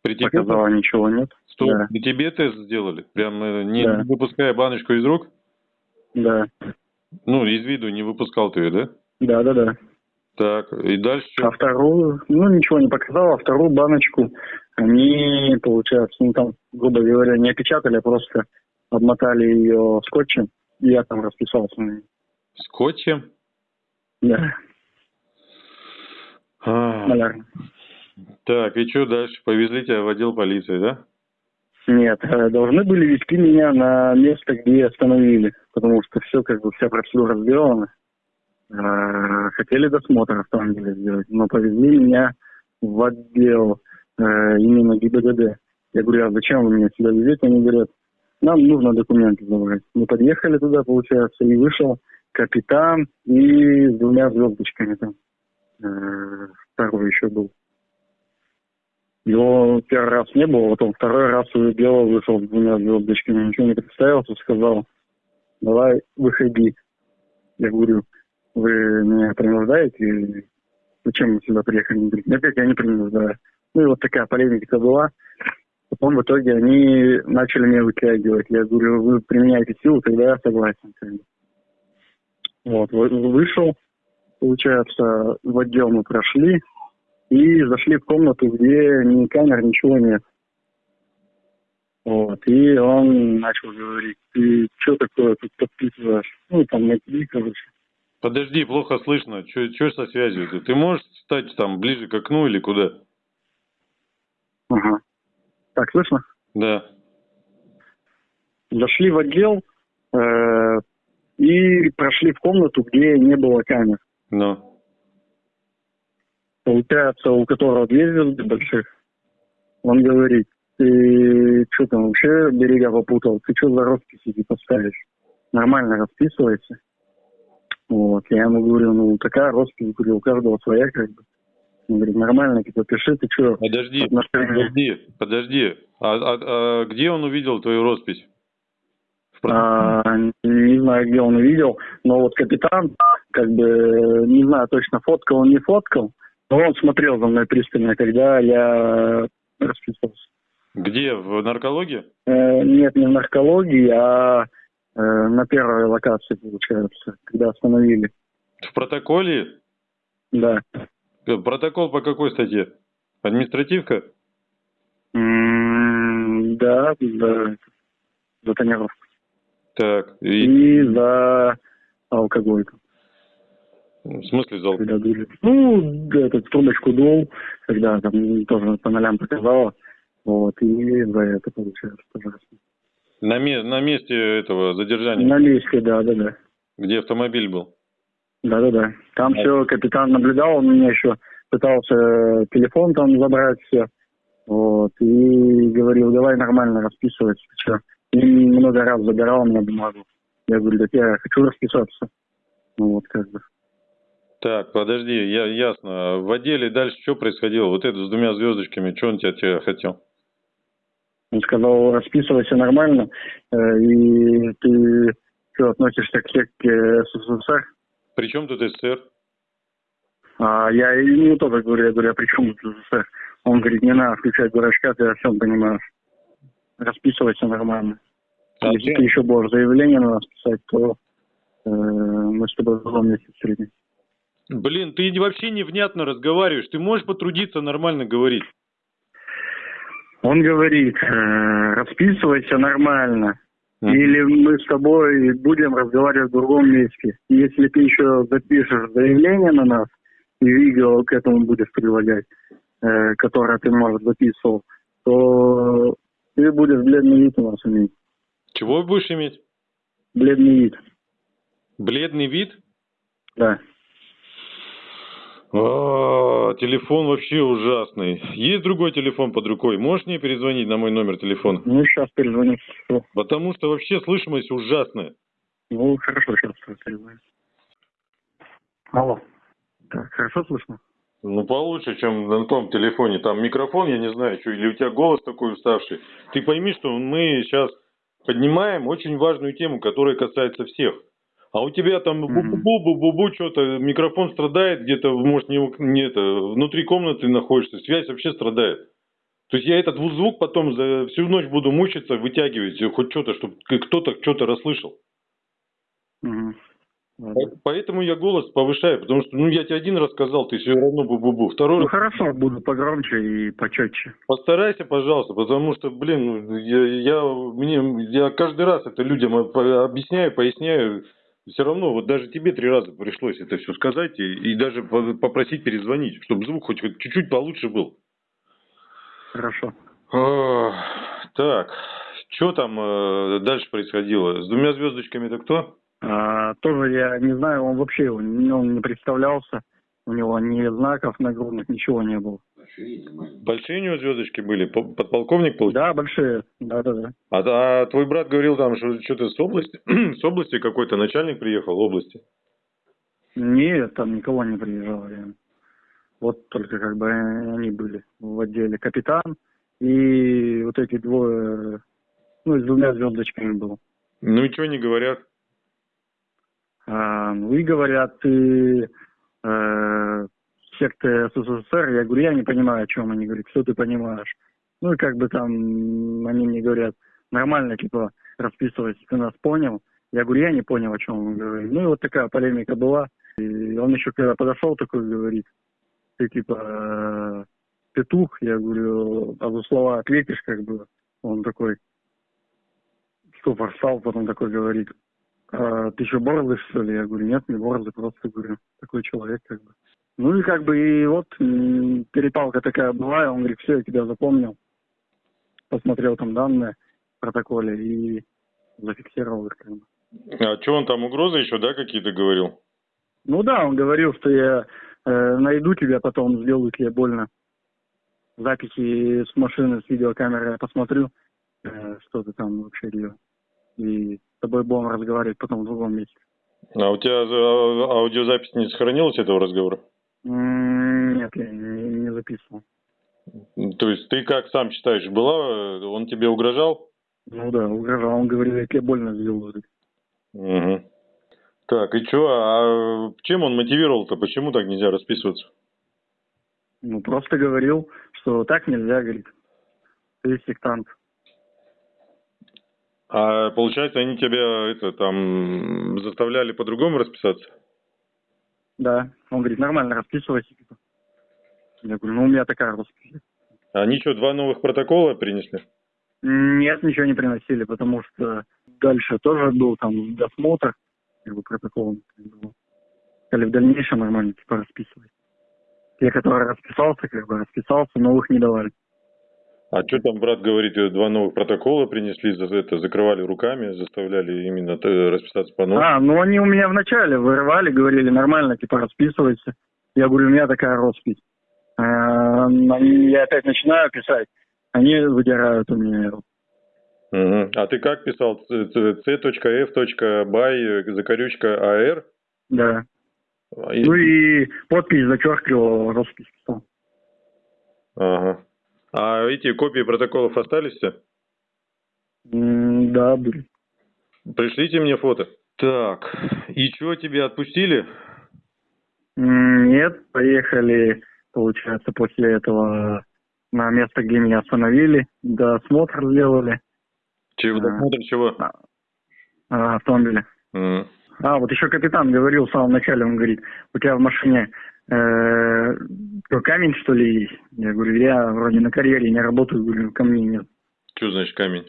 При тебе, Показала, ничего нет. Стоп, Да. при тебе тест сделали? Прям э, не Да. выпуская баночку из рук? Да. Ну, из виду не выпускал ты ее, да? Да, да, да. Так, и дальше А вторую, ну, ничего не показал, а вторую баночку они, получается, ну, там, грубо говоря, не опечатали, а просто обмотали ее скотчем, и я там расписался на ней. Скотчем? Да, А. Так, и что дальше? Повезли тебя в отдел полиции, да? Нет, э, должны были вести меня на место, где остановили, потому что все, как бы, вся процедура сделана. Э, Хотели досмотр автомобиля сделать, но повезли меня в отдел э, именно ГИБДД. Я говорю, а зачем вы меня сюда везете? Они говорят, нам нужно документы забрать. Мы подъехали туда, получается, и вышел капитан и с двумя звездочками там. Э, Второй еще был. Его первый раз не было, потом второй раз увидел, вышел с двумя звездочками, ничего не представился, сказал, давай, выходи. Я говорю, вы меня принуждаете? Зачем вы сюда приехали? Он говорит, опять я не принуждаю. Ну и вот такая полемика была. Потом в итоге они начали меня вытягивать. Я говорю, вы применяете силу, тогда я согласен. Вот, вы- вышел, получается, в отдел мы прошли и зашли в комнату, где ни камер, ничего нет. Вот, и он начал говорить, ты что такое тут подписываешь? Ну, там, на TV, короче. Подожди, плохо слышно. Что со связью? Ты, ты можешь стать там ближе к окну или куда? Ага. Так, слышно? Да. Зашли в отдел э, и прошли в комнату, где не было камер. Ну. Получается, у которого две звезды больших. Он говорит, ты что там вообще берега попутал? Ты что за росписи типа ставишь? Нормально расписывайся. Вот, я ему говорю, ну такая роспись, говорю, у каждого своя как бы. Он говорит, нормально, типа пиши, ты что? Подожди, Отношения. подожди, подожди. А, а- а где он увидел твою роспись? А, не знаю, где он увидел, но вот капитан, как бы, не знаю точно, фоткал он, не фоткал, Ну, он смотрел за мной пристально, когда я расписывался. Где? В наркологии? Э, нет, не в наркологии, а э, на первой локации, получается, когда остановили. В протоколе? Да. Э, Протокол по какой статье? Административка? М, Да, за, за тонировку. Так, и И за алкоголь. В смысле зал? Когда дули. Ну, этот трубочку дул, когда там тоже по нолям показала. Вот, и за это получается, пожалуйста. На, ме- на месте этого задержания, На месте, да, да, да. где автомобиль был. Да, да, да. Там все капитан наблюдал, он меня еще пытался телефон там забрать все. Вот. И говорил, давай нормально расписываться. Все. И много раз забирал мне бумагу. Я говорю, так я хочу расписаться. Ну вот как бы. Так, подожди, я, ясно. В отделе дальше что происходило? Вот это с двумя звездочками, что он тебя, тебя хотел? Он сказал, расписывайся нормально, э, и ты что, относишься к секте СССР? При чем тут СССР? А я ему тоже говорю, я говорю, а при чем тут СССР? Он говорит, не надо включать дурачка, ты о всем понимаешь. Расписывайся нормально. А Если ты еще будешь заявление на нас писать, то э, мы с тобой в другом месте встретимся. Блин, ты вообще невнятно разговариваешь. Ты можешь потрудиться нормально говорить? Он говорит, э, расписывайся нормально. Мгм. Или мы с тобой будем разговаривать в другом месте. Если ты еще запишешь заявление на нас и видео к этому будешь прилагать, э, которое ты, может, записывал, то ты будешь бледный вид у нас иметь. Чего будешь иметь? Бледный вид, Бледный вид? да. А, телефон вообще ужасный. Есть другой телефон под рукой? Можешь мне перезвонить на мой номер телефона? Ну, сейчас перезвоню. Потому что вообще слышимость ужасная. Ну, хорошо, сейчас перезвоню. Алло. Так, хорошо слышно? Ну, получше, чем на том телефоне. Там микрофон, я не знаю, что, или у тебя голос такой уставший. Ты пойми, что мы сейчас поднимаем очень важную тему, которая касается всех. А у тебя там бу-бу-бу-бу-бу, что-то, микрофон страдает, где-то, может, не, не это, внутри комнаты находишься, связь вообще страдает. То есть я этот звук потом за всю ночь буду мучиться, вытягивать, хоть что-то, чтобы кто-то что-то расслышал. Ладно. Поэтому я голос повышаю, потому что, ну, я тебе один раз сказал, ты все равно бу-бу-бу. Второй Ну, раз хорошо, буду погромче и почетче. Постарайся, пожалуйста, потому что, блин, ну, я, я, мне, я каждый раз это людям об- объясняю, поясняю. Все равно, вот даже тебе три раза пришлось это все сказать и, и даже по- попросить перезвонить, чтобы звук хоть, хоть чуть-чуть получше был. Хорошо. А, Так, что там э, дальше происходило? С двумя звездочками это кто? А, тоже я не знаю, он вообще он, он не представлялся. У него ни знаков нагрудных, ничего не было. Большие у него звездочки были? По- Подполковник получился? Да, большие. Да, да, да. А, а твой брат говорил там, что что-то с области, с области какой-то начальник приехал, области. Нет, там никого не приезжал. я. Вот только как бы они были в отделе. Капитан и вот эти двое, ну, с двумя звездочками был. Ну и что не говорят? А, ну и говорят, ты э, секты СССР. Я говорю, я не понимаю, о чем они говорят, что ты понимаешь. Ну и как бы там они мне говорят, нормально, типа, расписывайся, ты нас понял. Я говорю, я не понял, о чем он говорит. Ну и вот такая полемика была. И он еще когда подошел, такой говорит, ты типа э, петух, я говорю, а за слова ответишь, как бы. Он такой, ступор стал, потом такой говорит, «А ты что, борзый, что ли? Я говорю, нет, не борзый, просто говорю, такой человек, как бы. Ну и как бы и вот перепалка такая была, и он говорит, все, я тебя запомнил. Посмотрел там данные в протоколе и зафиксировал их, как бы. А что он там угрозы еще, да, какие-то говорил? Ну да, он говорил, что я э, найду тебя потом, сделаю тебе больно. Записи с машины, с видеокамеры я посмотрю, э, что ты там вообще делал. И с тобой будем разговаривать потом в другом месте. А у тебя а, аудиозапись не сохранилась этого разговора? Нет, я не, не записывал. То есть ты как сам считаешь, была, э, он тебе угрожал? Ну да, угрожал. Он говорил, я тебе больно сделаю. Угу. Так, и что, а чем он мотивировал-то? Почему так нельзя расписываться? Ну, просто говорил, что так нельзя, говорит. Ты сектант. А получается, они тебя это там заставляли по-другому расписаться? Да. Он говорит, нормально расписывайся. типа. Я говорю, ну, у меня такая роспись. Они что, два новых протокола принесли? Нет, ничего не приносили, потому что дальше тоже был там досмотр, как бы протокол. Сказали, в дальнейшем нормально, типа, расписывай. Те, которые расписался, как бы расписался, новых не давали. А что там брат говорит, два новых протокола принесли, за это закрывали руками, заставляли именно э, расписаться по новому? А, ну они у меня вначале вырывали, говорили, нормально, типа, расписывайся. Я говорю, у меня такая роспись. А, они- я опять начинаю писать, они выдирают у меня его. Мгм. А ты как писал? c.f.by, э, закорючка AR? Да. И- Ну и подпись зачеркивал, роспись писал. Ага. А эти копии протоколов остались все? Да, были. Пришлите мне фото. Так, и что, тебя отпустили? Нет, поехали, получается, после этого на место, где меня остановили, досмотр сделали Чего, А. досмотр чего? а, автомобиля. М. А, вот еще капитан говорил в самом начале, он говорит, у тебя в машине э, камень, что ли, есть? Я говорю, я вроде на карьере не работаю, говорю, камней нет. Что значит камень?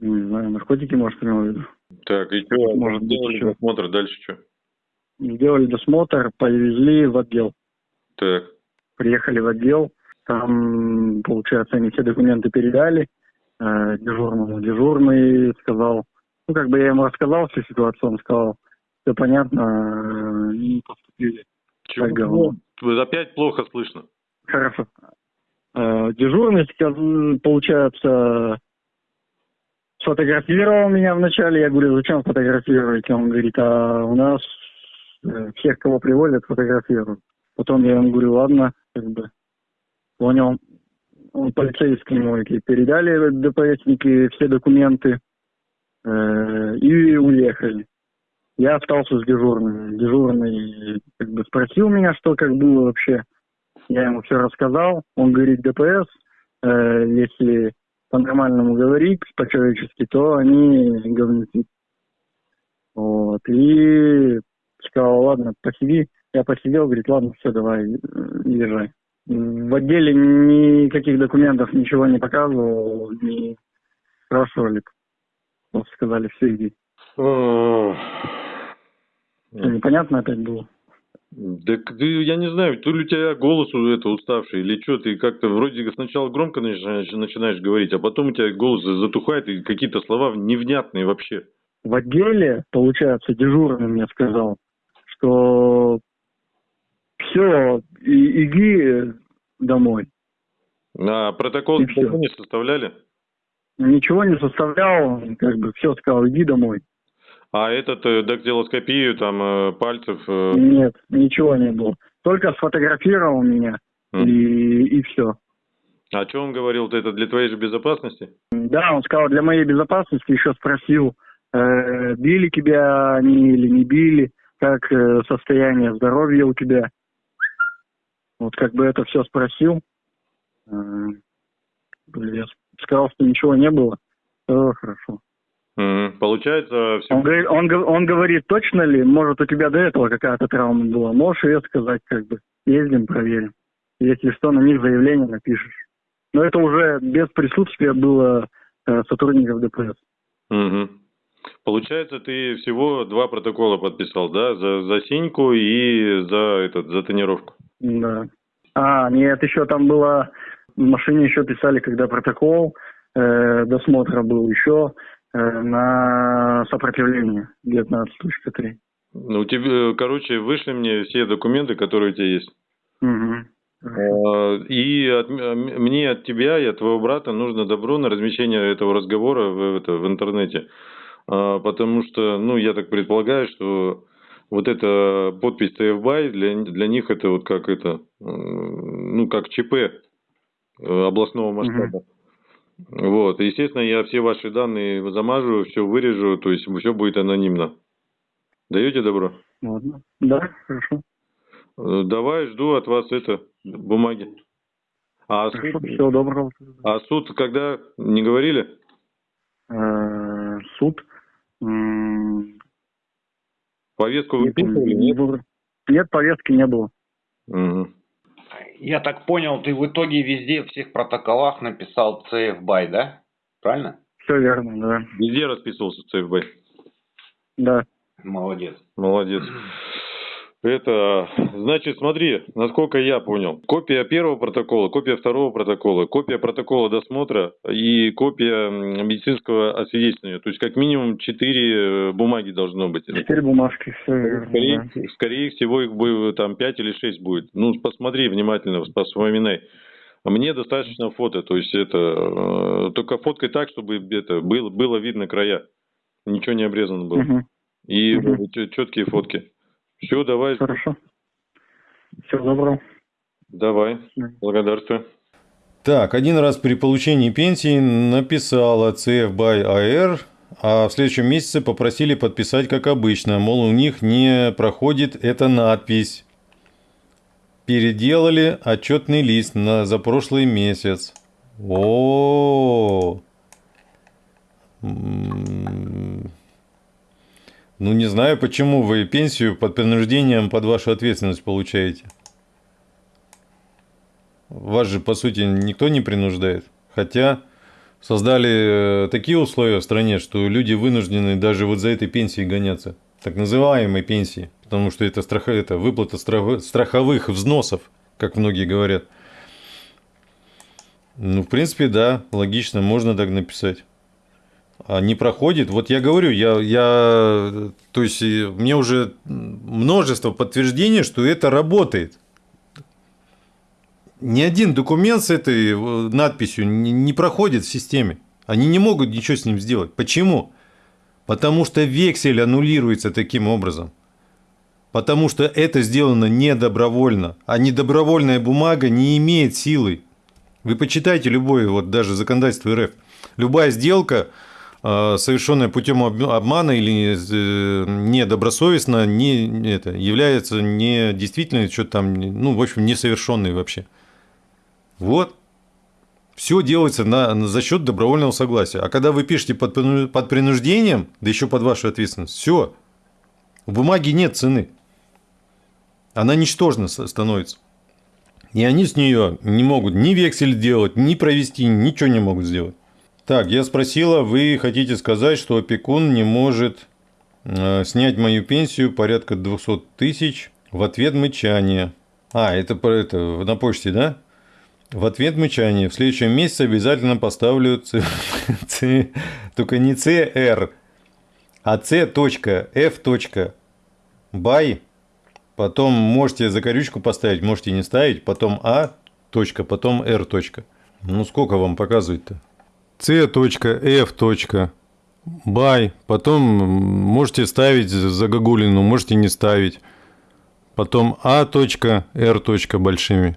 Не знаю, наркотики, может, имел в виду. Так, и что, Может сделали еще. досмотр, дальше что? Сделали досмотр, повезли в отдел. Так, Приехали в отдел, там, получается, они все документы передали э, дежурному. Дежурный сказал, ну, как бы я ему рассказал всю ситуацию, он сказал, все понятно, э, и поступили. Вот Опять плохо слышно. Хорошо. Э, Дежурный, сказ- получается, сфотографировал меня вначале. Я говорю, зачем фотографировать? Он говорит, а у нас э, всех, кого привозят, фотографируют. Потом я ему говорю, ладно, как бы понял. Он полицейские ему эти передали ДПСники все документы э, и уехали. Я остался с дежурным. Дежурный как бы спросил меня, что как было вообще. Я ему все рассказал. Он говорит, ДПС, э, если по-нормальному говорить, по-человечески, то они говнюки. Вот. И сказал, ладно, посиди. Я посидел, говорит, ладно, все, давай, езжай. В отделе никаких документов, ничего не показывал, не спрашивали. Просто сказали, все, иди. Ох. Что, непонятно опять было? Так ты, я не знаю, то ли у тебя голос это уставший, или что, ты как-то вроде сначала громко начинаешь, начинаешь говорить, а потом у тебя голос затухает, и какие-то слова невнятные вообще. В отделе, получается, дежурный мне сказал, что все, иди домой. А протокол И никогда не составляли? Ничего не составлял, как бы все сказал, иди домой. А этот э, дактилоскопию там э, пальцев... э, Нет, ничего не было. Только сфотографировал меня, м. и, и все. А что он говорил, это для твоей же безопасности? Да, он сказал, для моей безопасности еще спросил, э, били тебя они или не били, как э, состояние здоровья у тебя. Вот как бы это все спросил. Э, я сказал, что ничего не было. Все хорошо. Получается, все... Он говорит, он, он говорит, точно ли, может, у тебя до этого какая-то травма была? Можешь ее сказать, как бы, ездим, проверим. Если что, на них заявление напишешь. Но это уже без присутствия было э, сотрудников ДПС. Мгм. Получается, ты всего два протокола подписал, да? За, за синьку и за, этот, за тонировку. Да. А, нет, еще там было, в машине еще писали, когда протокол э, досмотра был еще на сопротивление 19.3. Ну, тебе, короче, вышли мне все документы, которые у тебя есть. Угу. И от мне от тебя и от твоего брата нужно добро на размещение этого разговора в, это, в интернете. Потому что, ну, я так предполагаю, что вот эта подпись TFBY для, для них это вот как это, ну, как ЧП э, областного масштаба. Вот, естественно, я все ваши данные замажу, все вырежу, то есть все будет анонимно. Даете добро? Ладно. Да, хорошо. Э, Давай, жду от вас это, бумаги. А суд, всего доброго. а суд когда? Не говорили? Э, Суд. Повестку выписывали? не Нет? Нет, повестки не было. Мгм. Я так понял, ты в итоге везде, в всех протоколах написал CF BY, да? Правильно? Все верно, да. Везде расписывался ЦФБ. Да. Молодец. Молодец. Это, значит, смотри, насколько я понял. Копия первого протокола, копия второго протокола, копия протокола досмотра и копия медицинского освидетельствования. То есть, как минимум, четыре э, бумаги должно быть. Четыре бумажки. Скорее, да. скорее всего, их будет там 5 или 6 будет. Ну, посмотри внимательно, вспоминай. Мне достаточно фото, то есть это э, только фоткай так, чтобы это было, было видно края. Ничего не обрезано было. Мгм. И Мгм. четкие фотки. Все, давай, Хорошо. Всего доброго. давай. Благодарствую. Так, один раз при получении пенсии написала CF by AR, а в следующем месяце попросили подписать как обычно. Мол, у них не проходит эта надпись. Переделали отчетный лист на, за прошлый месяц. О, М, Ну, не знаю, почему вы пенсию под принуждением под вашу ответственность получаете. Вас же, по сути, никто не принуждает. Хотя создали э, такие условия в стране, что люди вынуждены даже вот за этой пенсией гоняться. Так называемой пенсии. Потому что это, страх... это выплата страх- страховых взносов, как многие говорят. Ну, в принципе, да, логично, можно так написать. А не проходит, вот я говорю, я, я, то есть мне уже множество подтверждений, что это работает. Ни один документ с этой э, надписью не, не проходит в системе. Они не могут ничего с ним сделать. Почему? Потому что вексель аннулируется таким образом. Потому что это сделано не добровольно. А недобровольная бумага не имеет силы. Вы почитайте любое, вот даже законодательство РФ. Любая сделка, э, совершенная путем об- обмана или э, недобросовестно, не, это, является недействительной, что там, ну, в общем, несовершенной вообще. Вот. Все делается на, на- за счет добровольного согласия. А когда вы пишете под, под принуждением, да еще под вашу ответственность, все. У бумаги нет цены. Она ничтожна становится. И они с нее не могут ни вексель делать, ни провести, ничего не могут сделать. Так, я спросила, вы хотите сказать, что опекун не может э, снять мою пенсию порядка 200 тысяч в ответ мычание. А, это это на почте, да? В ответ мычание. В следующем месяце обязательно поставлю ц, ц- только не CR, а C.F. Потом можете закорючку поставить, можете не ставить. Потом А. Точка, потом R. Ну сколько вам показывает-то? C.F. Потом можете ставить загогулину, можете не ставить. Потом А. R. большими.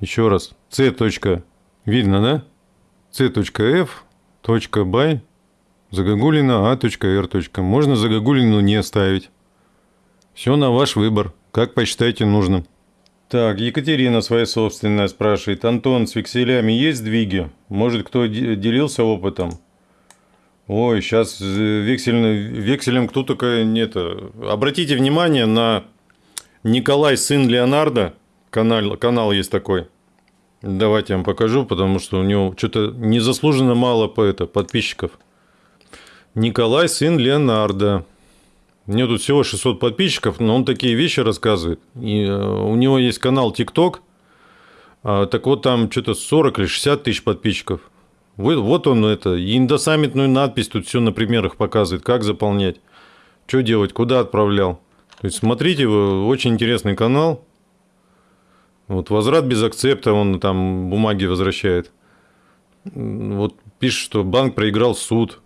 Еще раз. C. Видно, да? C.F. Бай. Загогулина А. R. Можно загогулину не ставить. Все на ваш выбор, как посчитаете нужным. Так, Екатерина своя собственная спрашивает. Антон, с векселями есть сдвиги? Может, кто де- делился опытом? Ой, сейчас векселем кто только нет. Обратите внимание на Николай, сын Леонардо. Канал, канал есть такой. Давайте я вам покажу, потому что у него что-то незаслуженно мало по это, подписчиков. Николай, сын Леонардо. Него тут всего 600 подписчиков, но он такие вещи рассказывает. И э, у него есть канал ТикТок. Так вот, там что-то 40 или 60 тысяч подписчиков. Вот, вот он это, и индосаммитную надпись тут все на примерах показывает, как заполнять, что делать, куда отправлял. То есть, смотрите, очень интересный канал. Вот возврат без акцепта, он там бумаги возвращает. Вот пишет, что банк проиграл суд.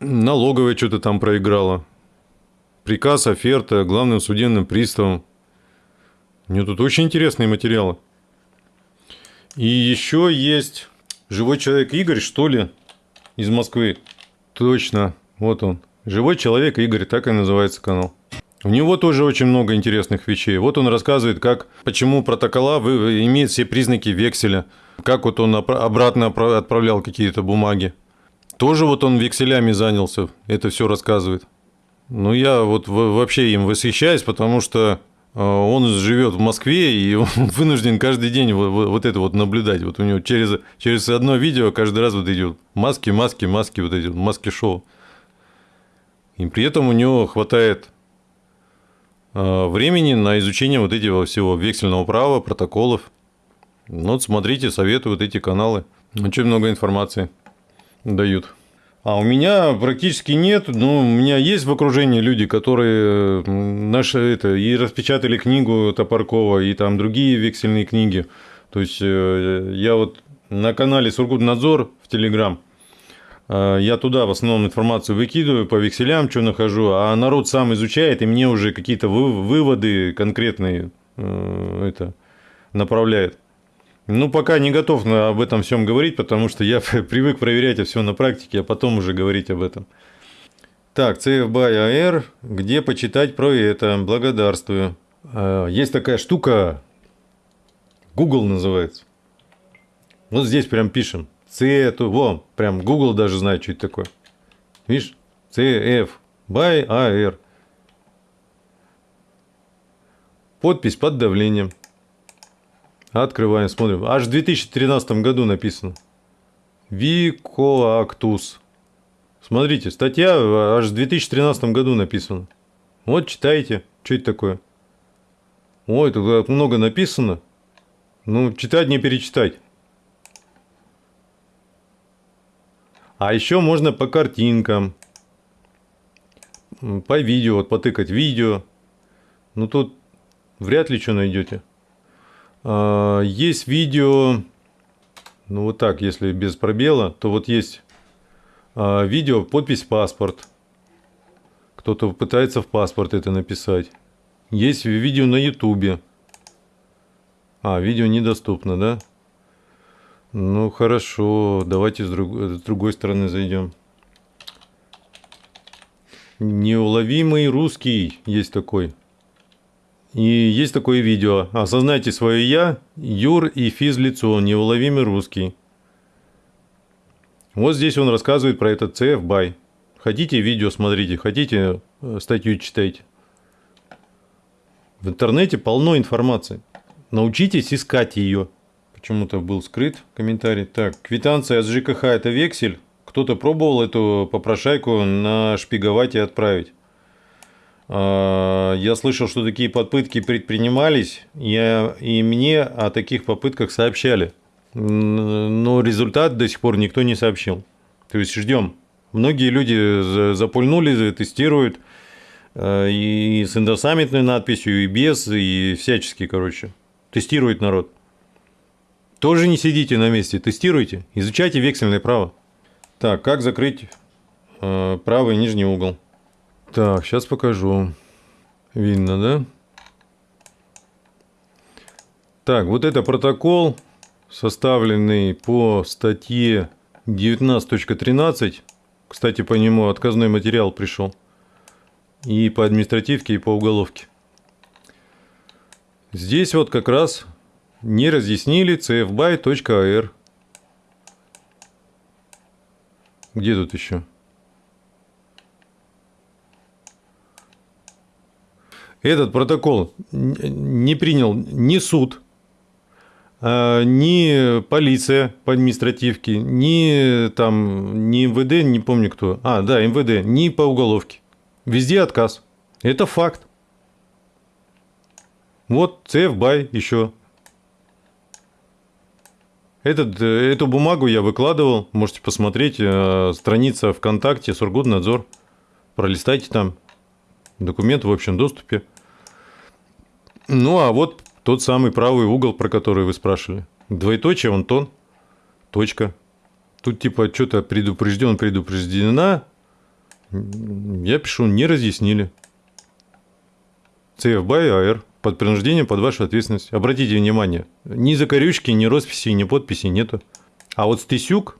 Налоговая что-то там проиграла. Приказ, оферта главным судебным приставом. У него тут очень интересные материалы. И еще есть живой человек Игорь, что ли, из Москвы. Точно, вот он. Живой человек Игорь, так и называется канал. У него тоже очень много интересных вещей. Вот он рассказывает, как, почему протокола вы, имеют все признаки векселя, как вот он обратно отправлял какие-то бумаги. Тоже вот он векселями занялся, это все рассказывает. Ну, я вот вообще им восхищаюсь, потому что э, он живет в Москве, и он вынужден каждый день вот это вот наблюдать. Вот у него через, через одно видео каждый раз вот идет маски, маски, маски, вот эти маски-шоу. И при этом у него хватает э, времени на изучение вот этого всего вексельного права, протоколов. Ну, вот смотрите, советую вот эти каналы. Очень много информации дают. А у меня практически нет. Ну, у меня есть в окружении люди, которые наши это и распечатали книгу Топоркова, и там другие вексельные книги. То есть э, я вот на канале Сургутнадзор в Телеграм, э, я туда в основном информацию выкидываю по векселям, что нахожу, а народ сам изучает, и мне уже какие-то выводы конкретные э, это направляет. Ну, пока не готов об этом всем говорить, потому что я привык проверять все на практике, а потом уже говорить об этом. Так, CF by AR, где почитать про это? Благодарствую. А, есть такая штука, Google называется. Вот здесь прям пишем. C, во, прям Google даже знает, что это такое. Видишь? CF by AR. Подпись под давлением. Открываем, смотрим. Аж в 2013 году написано. Викоактус. Смотрите, статья аж в 2013 году написана. Вот читайте, что это такое. Ой, тут много написано. Ну, читать не перечитать. А еще можно по картинкам. По видео, вот потыкать видео. Ну, тут вряд ли что найдете. А, есть видео, ну вот так, если без пробела, то вот есть а, видео, подпись паспорт. Кто-то пытается в паспорт это написать. Есть видео на ютубе. А, видео недоступно, да? Ну хорошо, давайте с, друг, с другой стороны зайдем. Неуловимый русский есть такой. И есть такое видео. Осознайте свое «я», Юр и физлицо, неуловимый русский. Вот здесь он рассказывает про этот CF BY. Хотите видео смотрите, хотите э, статью читайте. В интернете полно информации. Научитесь искать ее. Почему-то был скрыт комментарий. Так, квитанция от ЖКХ это вексель. Кто-то пробовал эту попрошайку нашпиговать и отправить. А, я слышал, что такие попытки предпринимались, я, и мне о таких попытках сообщали. Но результат до сих пор никто не сообщил. То есть ждем. Многие люди запульнули, тестируют а, и с индосаммитной надписью, и без, и всячески, короче. Тестирует народ. Тоже не сидите на месте, тестируйте, изучайте вексельное право. Так, как закрыть а, правый нижний угол? Так, сейчас покажу. Видно, да? Так, вот это протокол, составленный по статье 19.13. Кстати, по нему отказной материал пришел. И по административке, и по уголовке. Здесь вот как раз не разъяснили cfby.ar. Где тут еще? Этот протокол не принял ни суд, а, ни полиция по административке, ни там, ни МВД, не помню кто. А, да, МВД, ни по уголовке. Везде отказ. Это факт. Вот ЦФБай еще. Этот, эту бумагу я выкладывал, можете посмотреть, э, страница ВКонтакте, Сургутнадзор. Пролистайте там. Документ в общем доступе. Ну, а вот тот самый правый угол, про который вы спрашивали. Двоеточие, он тон, точка. Тут типа что-то предупрежден, предупреждена. Я пишу, не разъяснили. CF AR. Под принуждением, под вашу ответственность. Обратите внимание, ни закорючки, ни росписи, ни подписи нету. А вот Стесюк,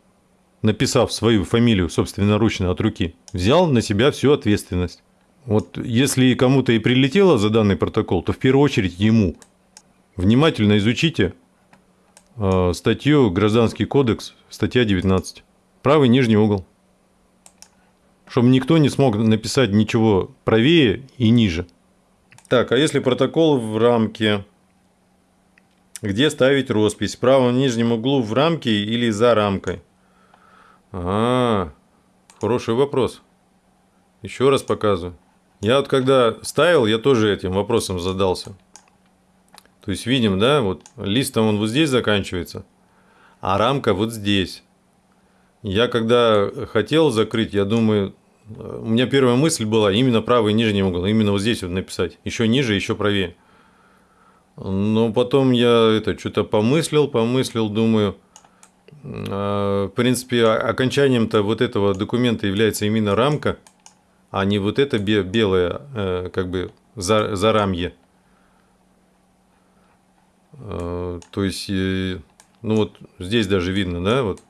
написав свою фамилию собственноручно от руки, взял на себя всю ответственность. Вот если кому-то и прилетело за данный протокол, то в первую очередь ему. Внимательно изучите э, статью Гражданский кодекс, статья 19. Правый нижний угол. Чтобы никто не смог написать ничего правее и ниже. Так, а если протокол в рамке, где ставить роспись? В правом нижнем углу в рамке или за рамкой? А, хороший вопрос. Еще раз показываю. Я вот когда ставил, я тоже этим вопросом задался. То есть видим, да, вот лист он вот здесь заканчивается, а рамка вот здесь. Я когда хотел закрыть, я думаю, у меня первая мысль была именно правый нижний угол, именно вот здесь вот написать. Еще ниже, еще правее. Но потом я это что-то помыслил, помыслил, думаю, а, в принципе, окончанием-то вот этого документа является именно рамка, а не вот это белое, э, как бы, за, зарамье. А, то есть, э, ну вот здесь даже видно, да, вот,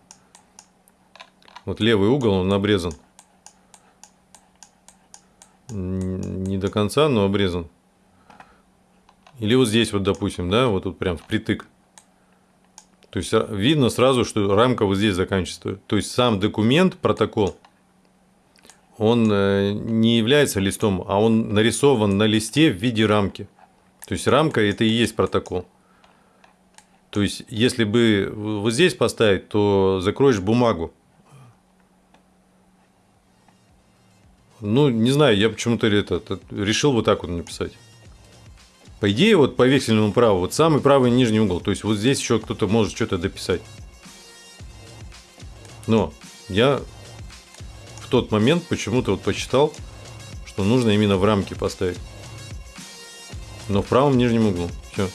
вот левый угол, он обрезан. Не до конца, но обрезан. Или вот здесь вот, допустим, да, вот тут прям впритык. То есть видно сразу, что рамка вот здесь заканчивается. То есть сам документ, протокол, он э, не является листом, а он нарисован на листе в виде рамки. То есть рамка это и есть протокол. То есть если бы вот здесь поставить, то закроешь бумагу. Ну, не знаю, я почему-то это, решил вот так вот написать. По идее, вот по вексельному праву, вот самый правый нижний угол. То есть вот здесь еще кто-то может что-то дописать. Но я в тот момент почему-то вот посчитал, что нужно именно в рамке поставить. Но в правом нижнем углу. Все.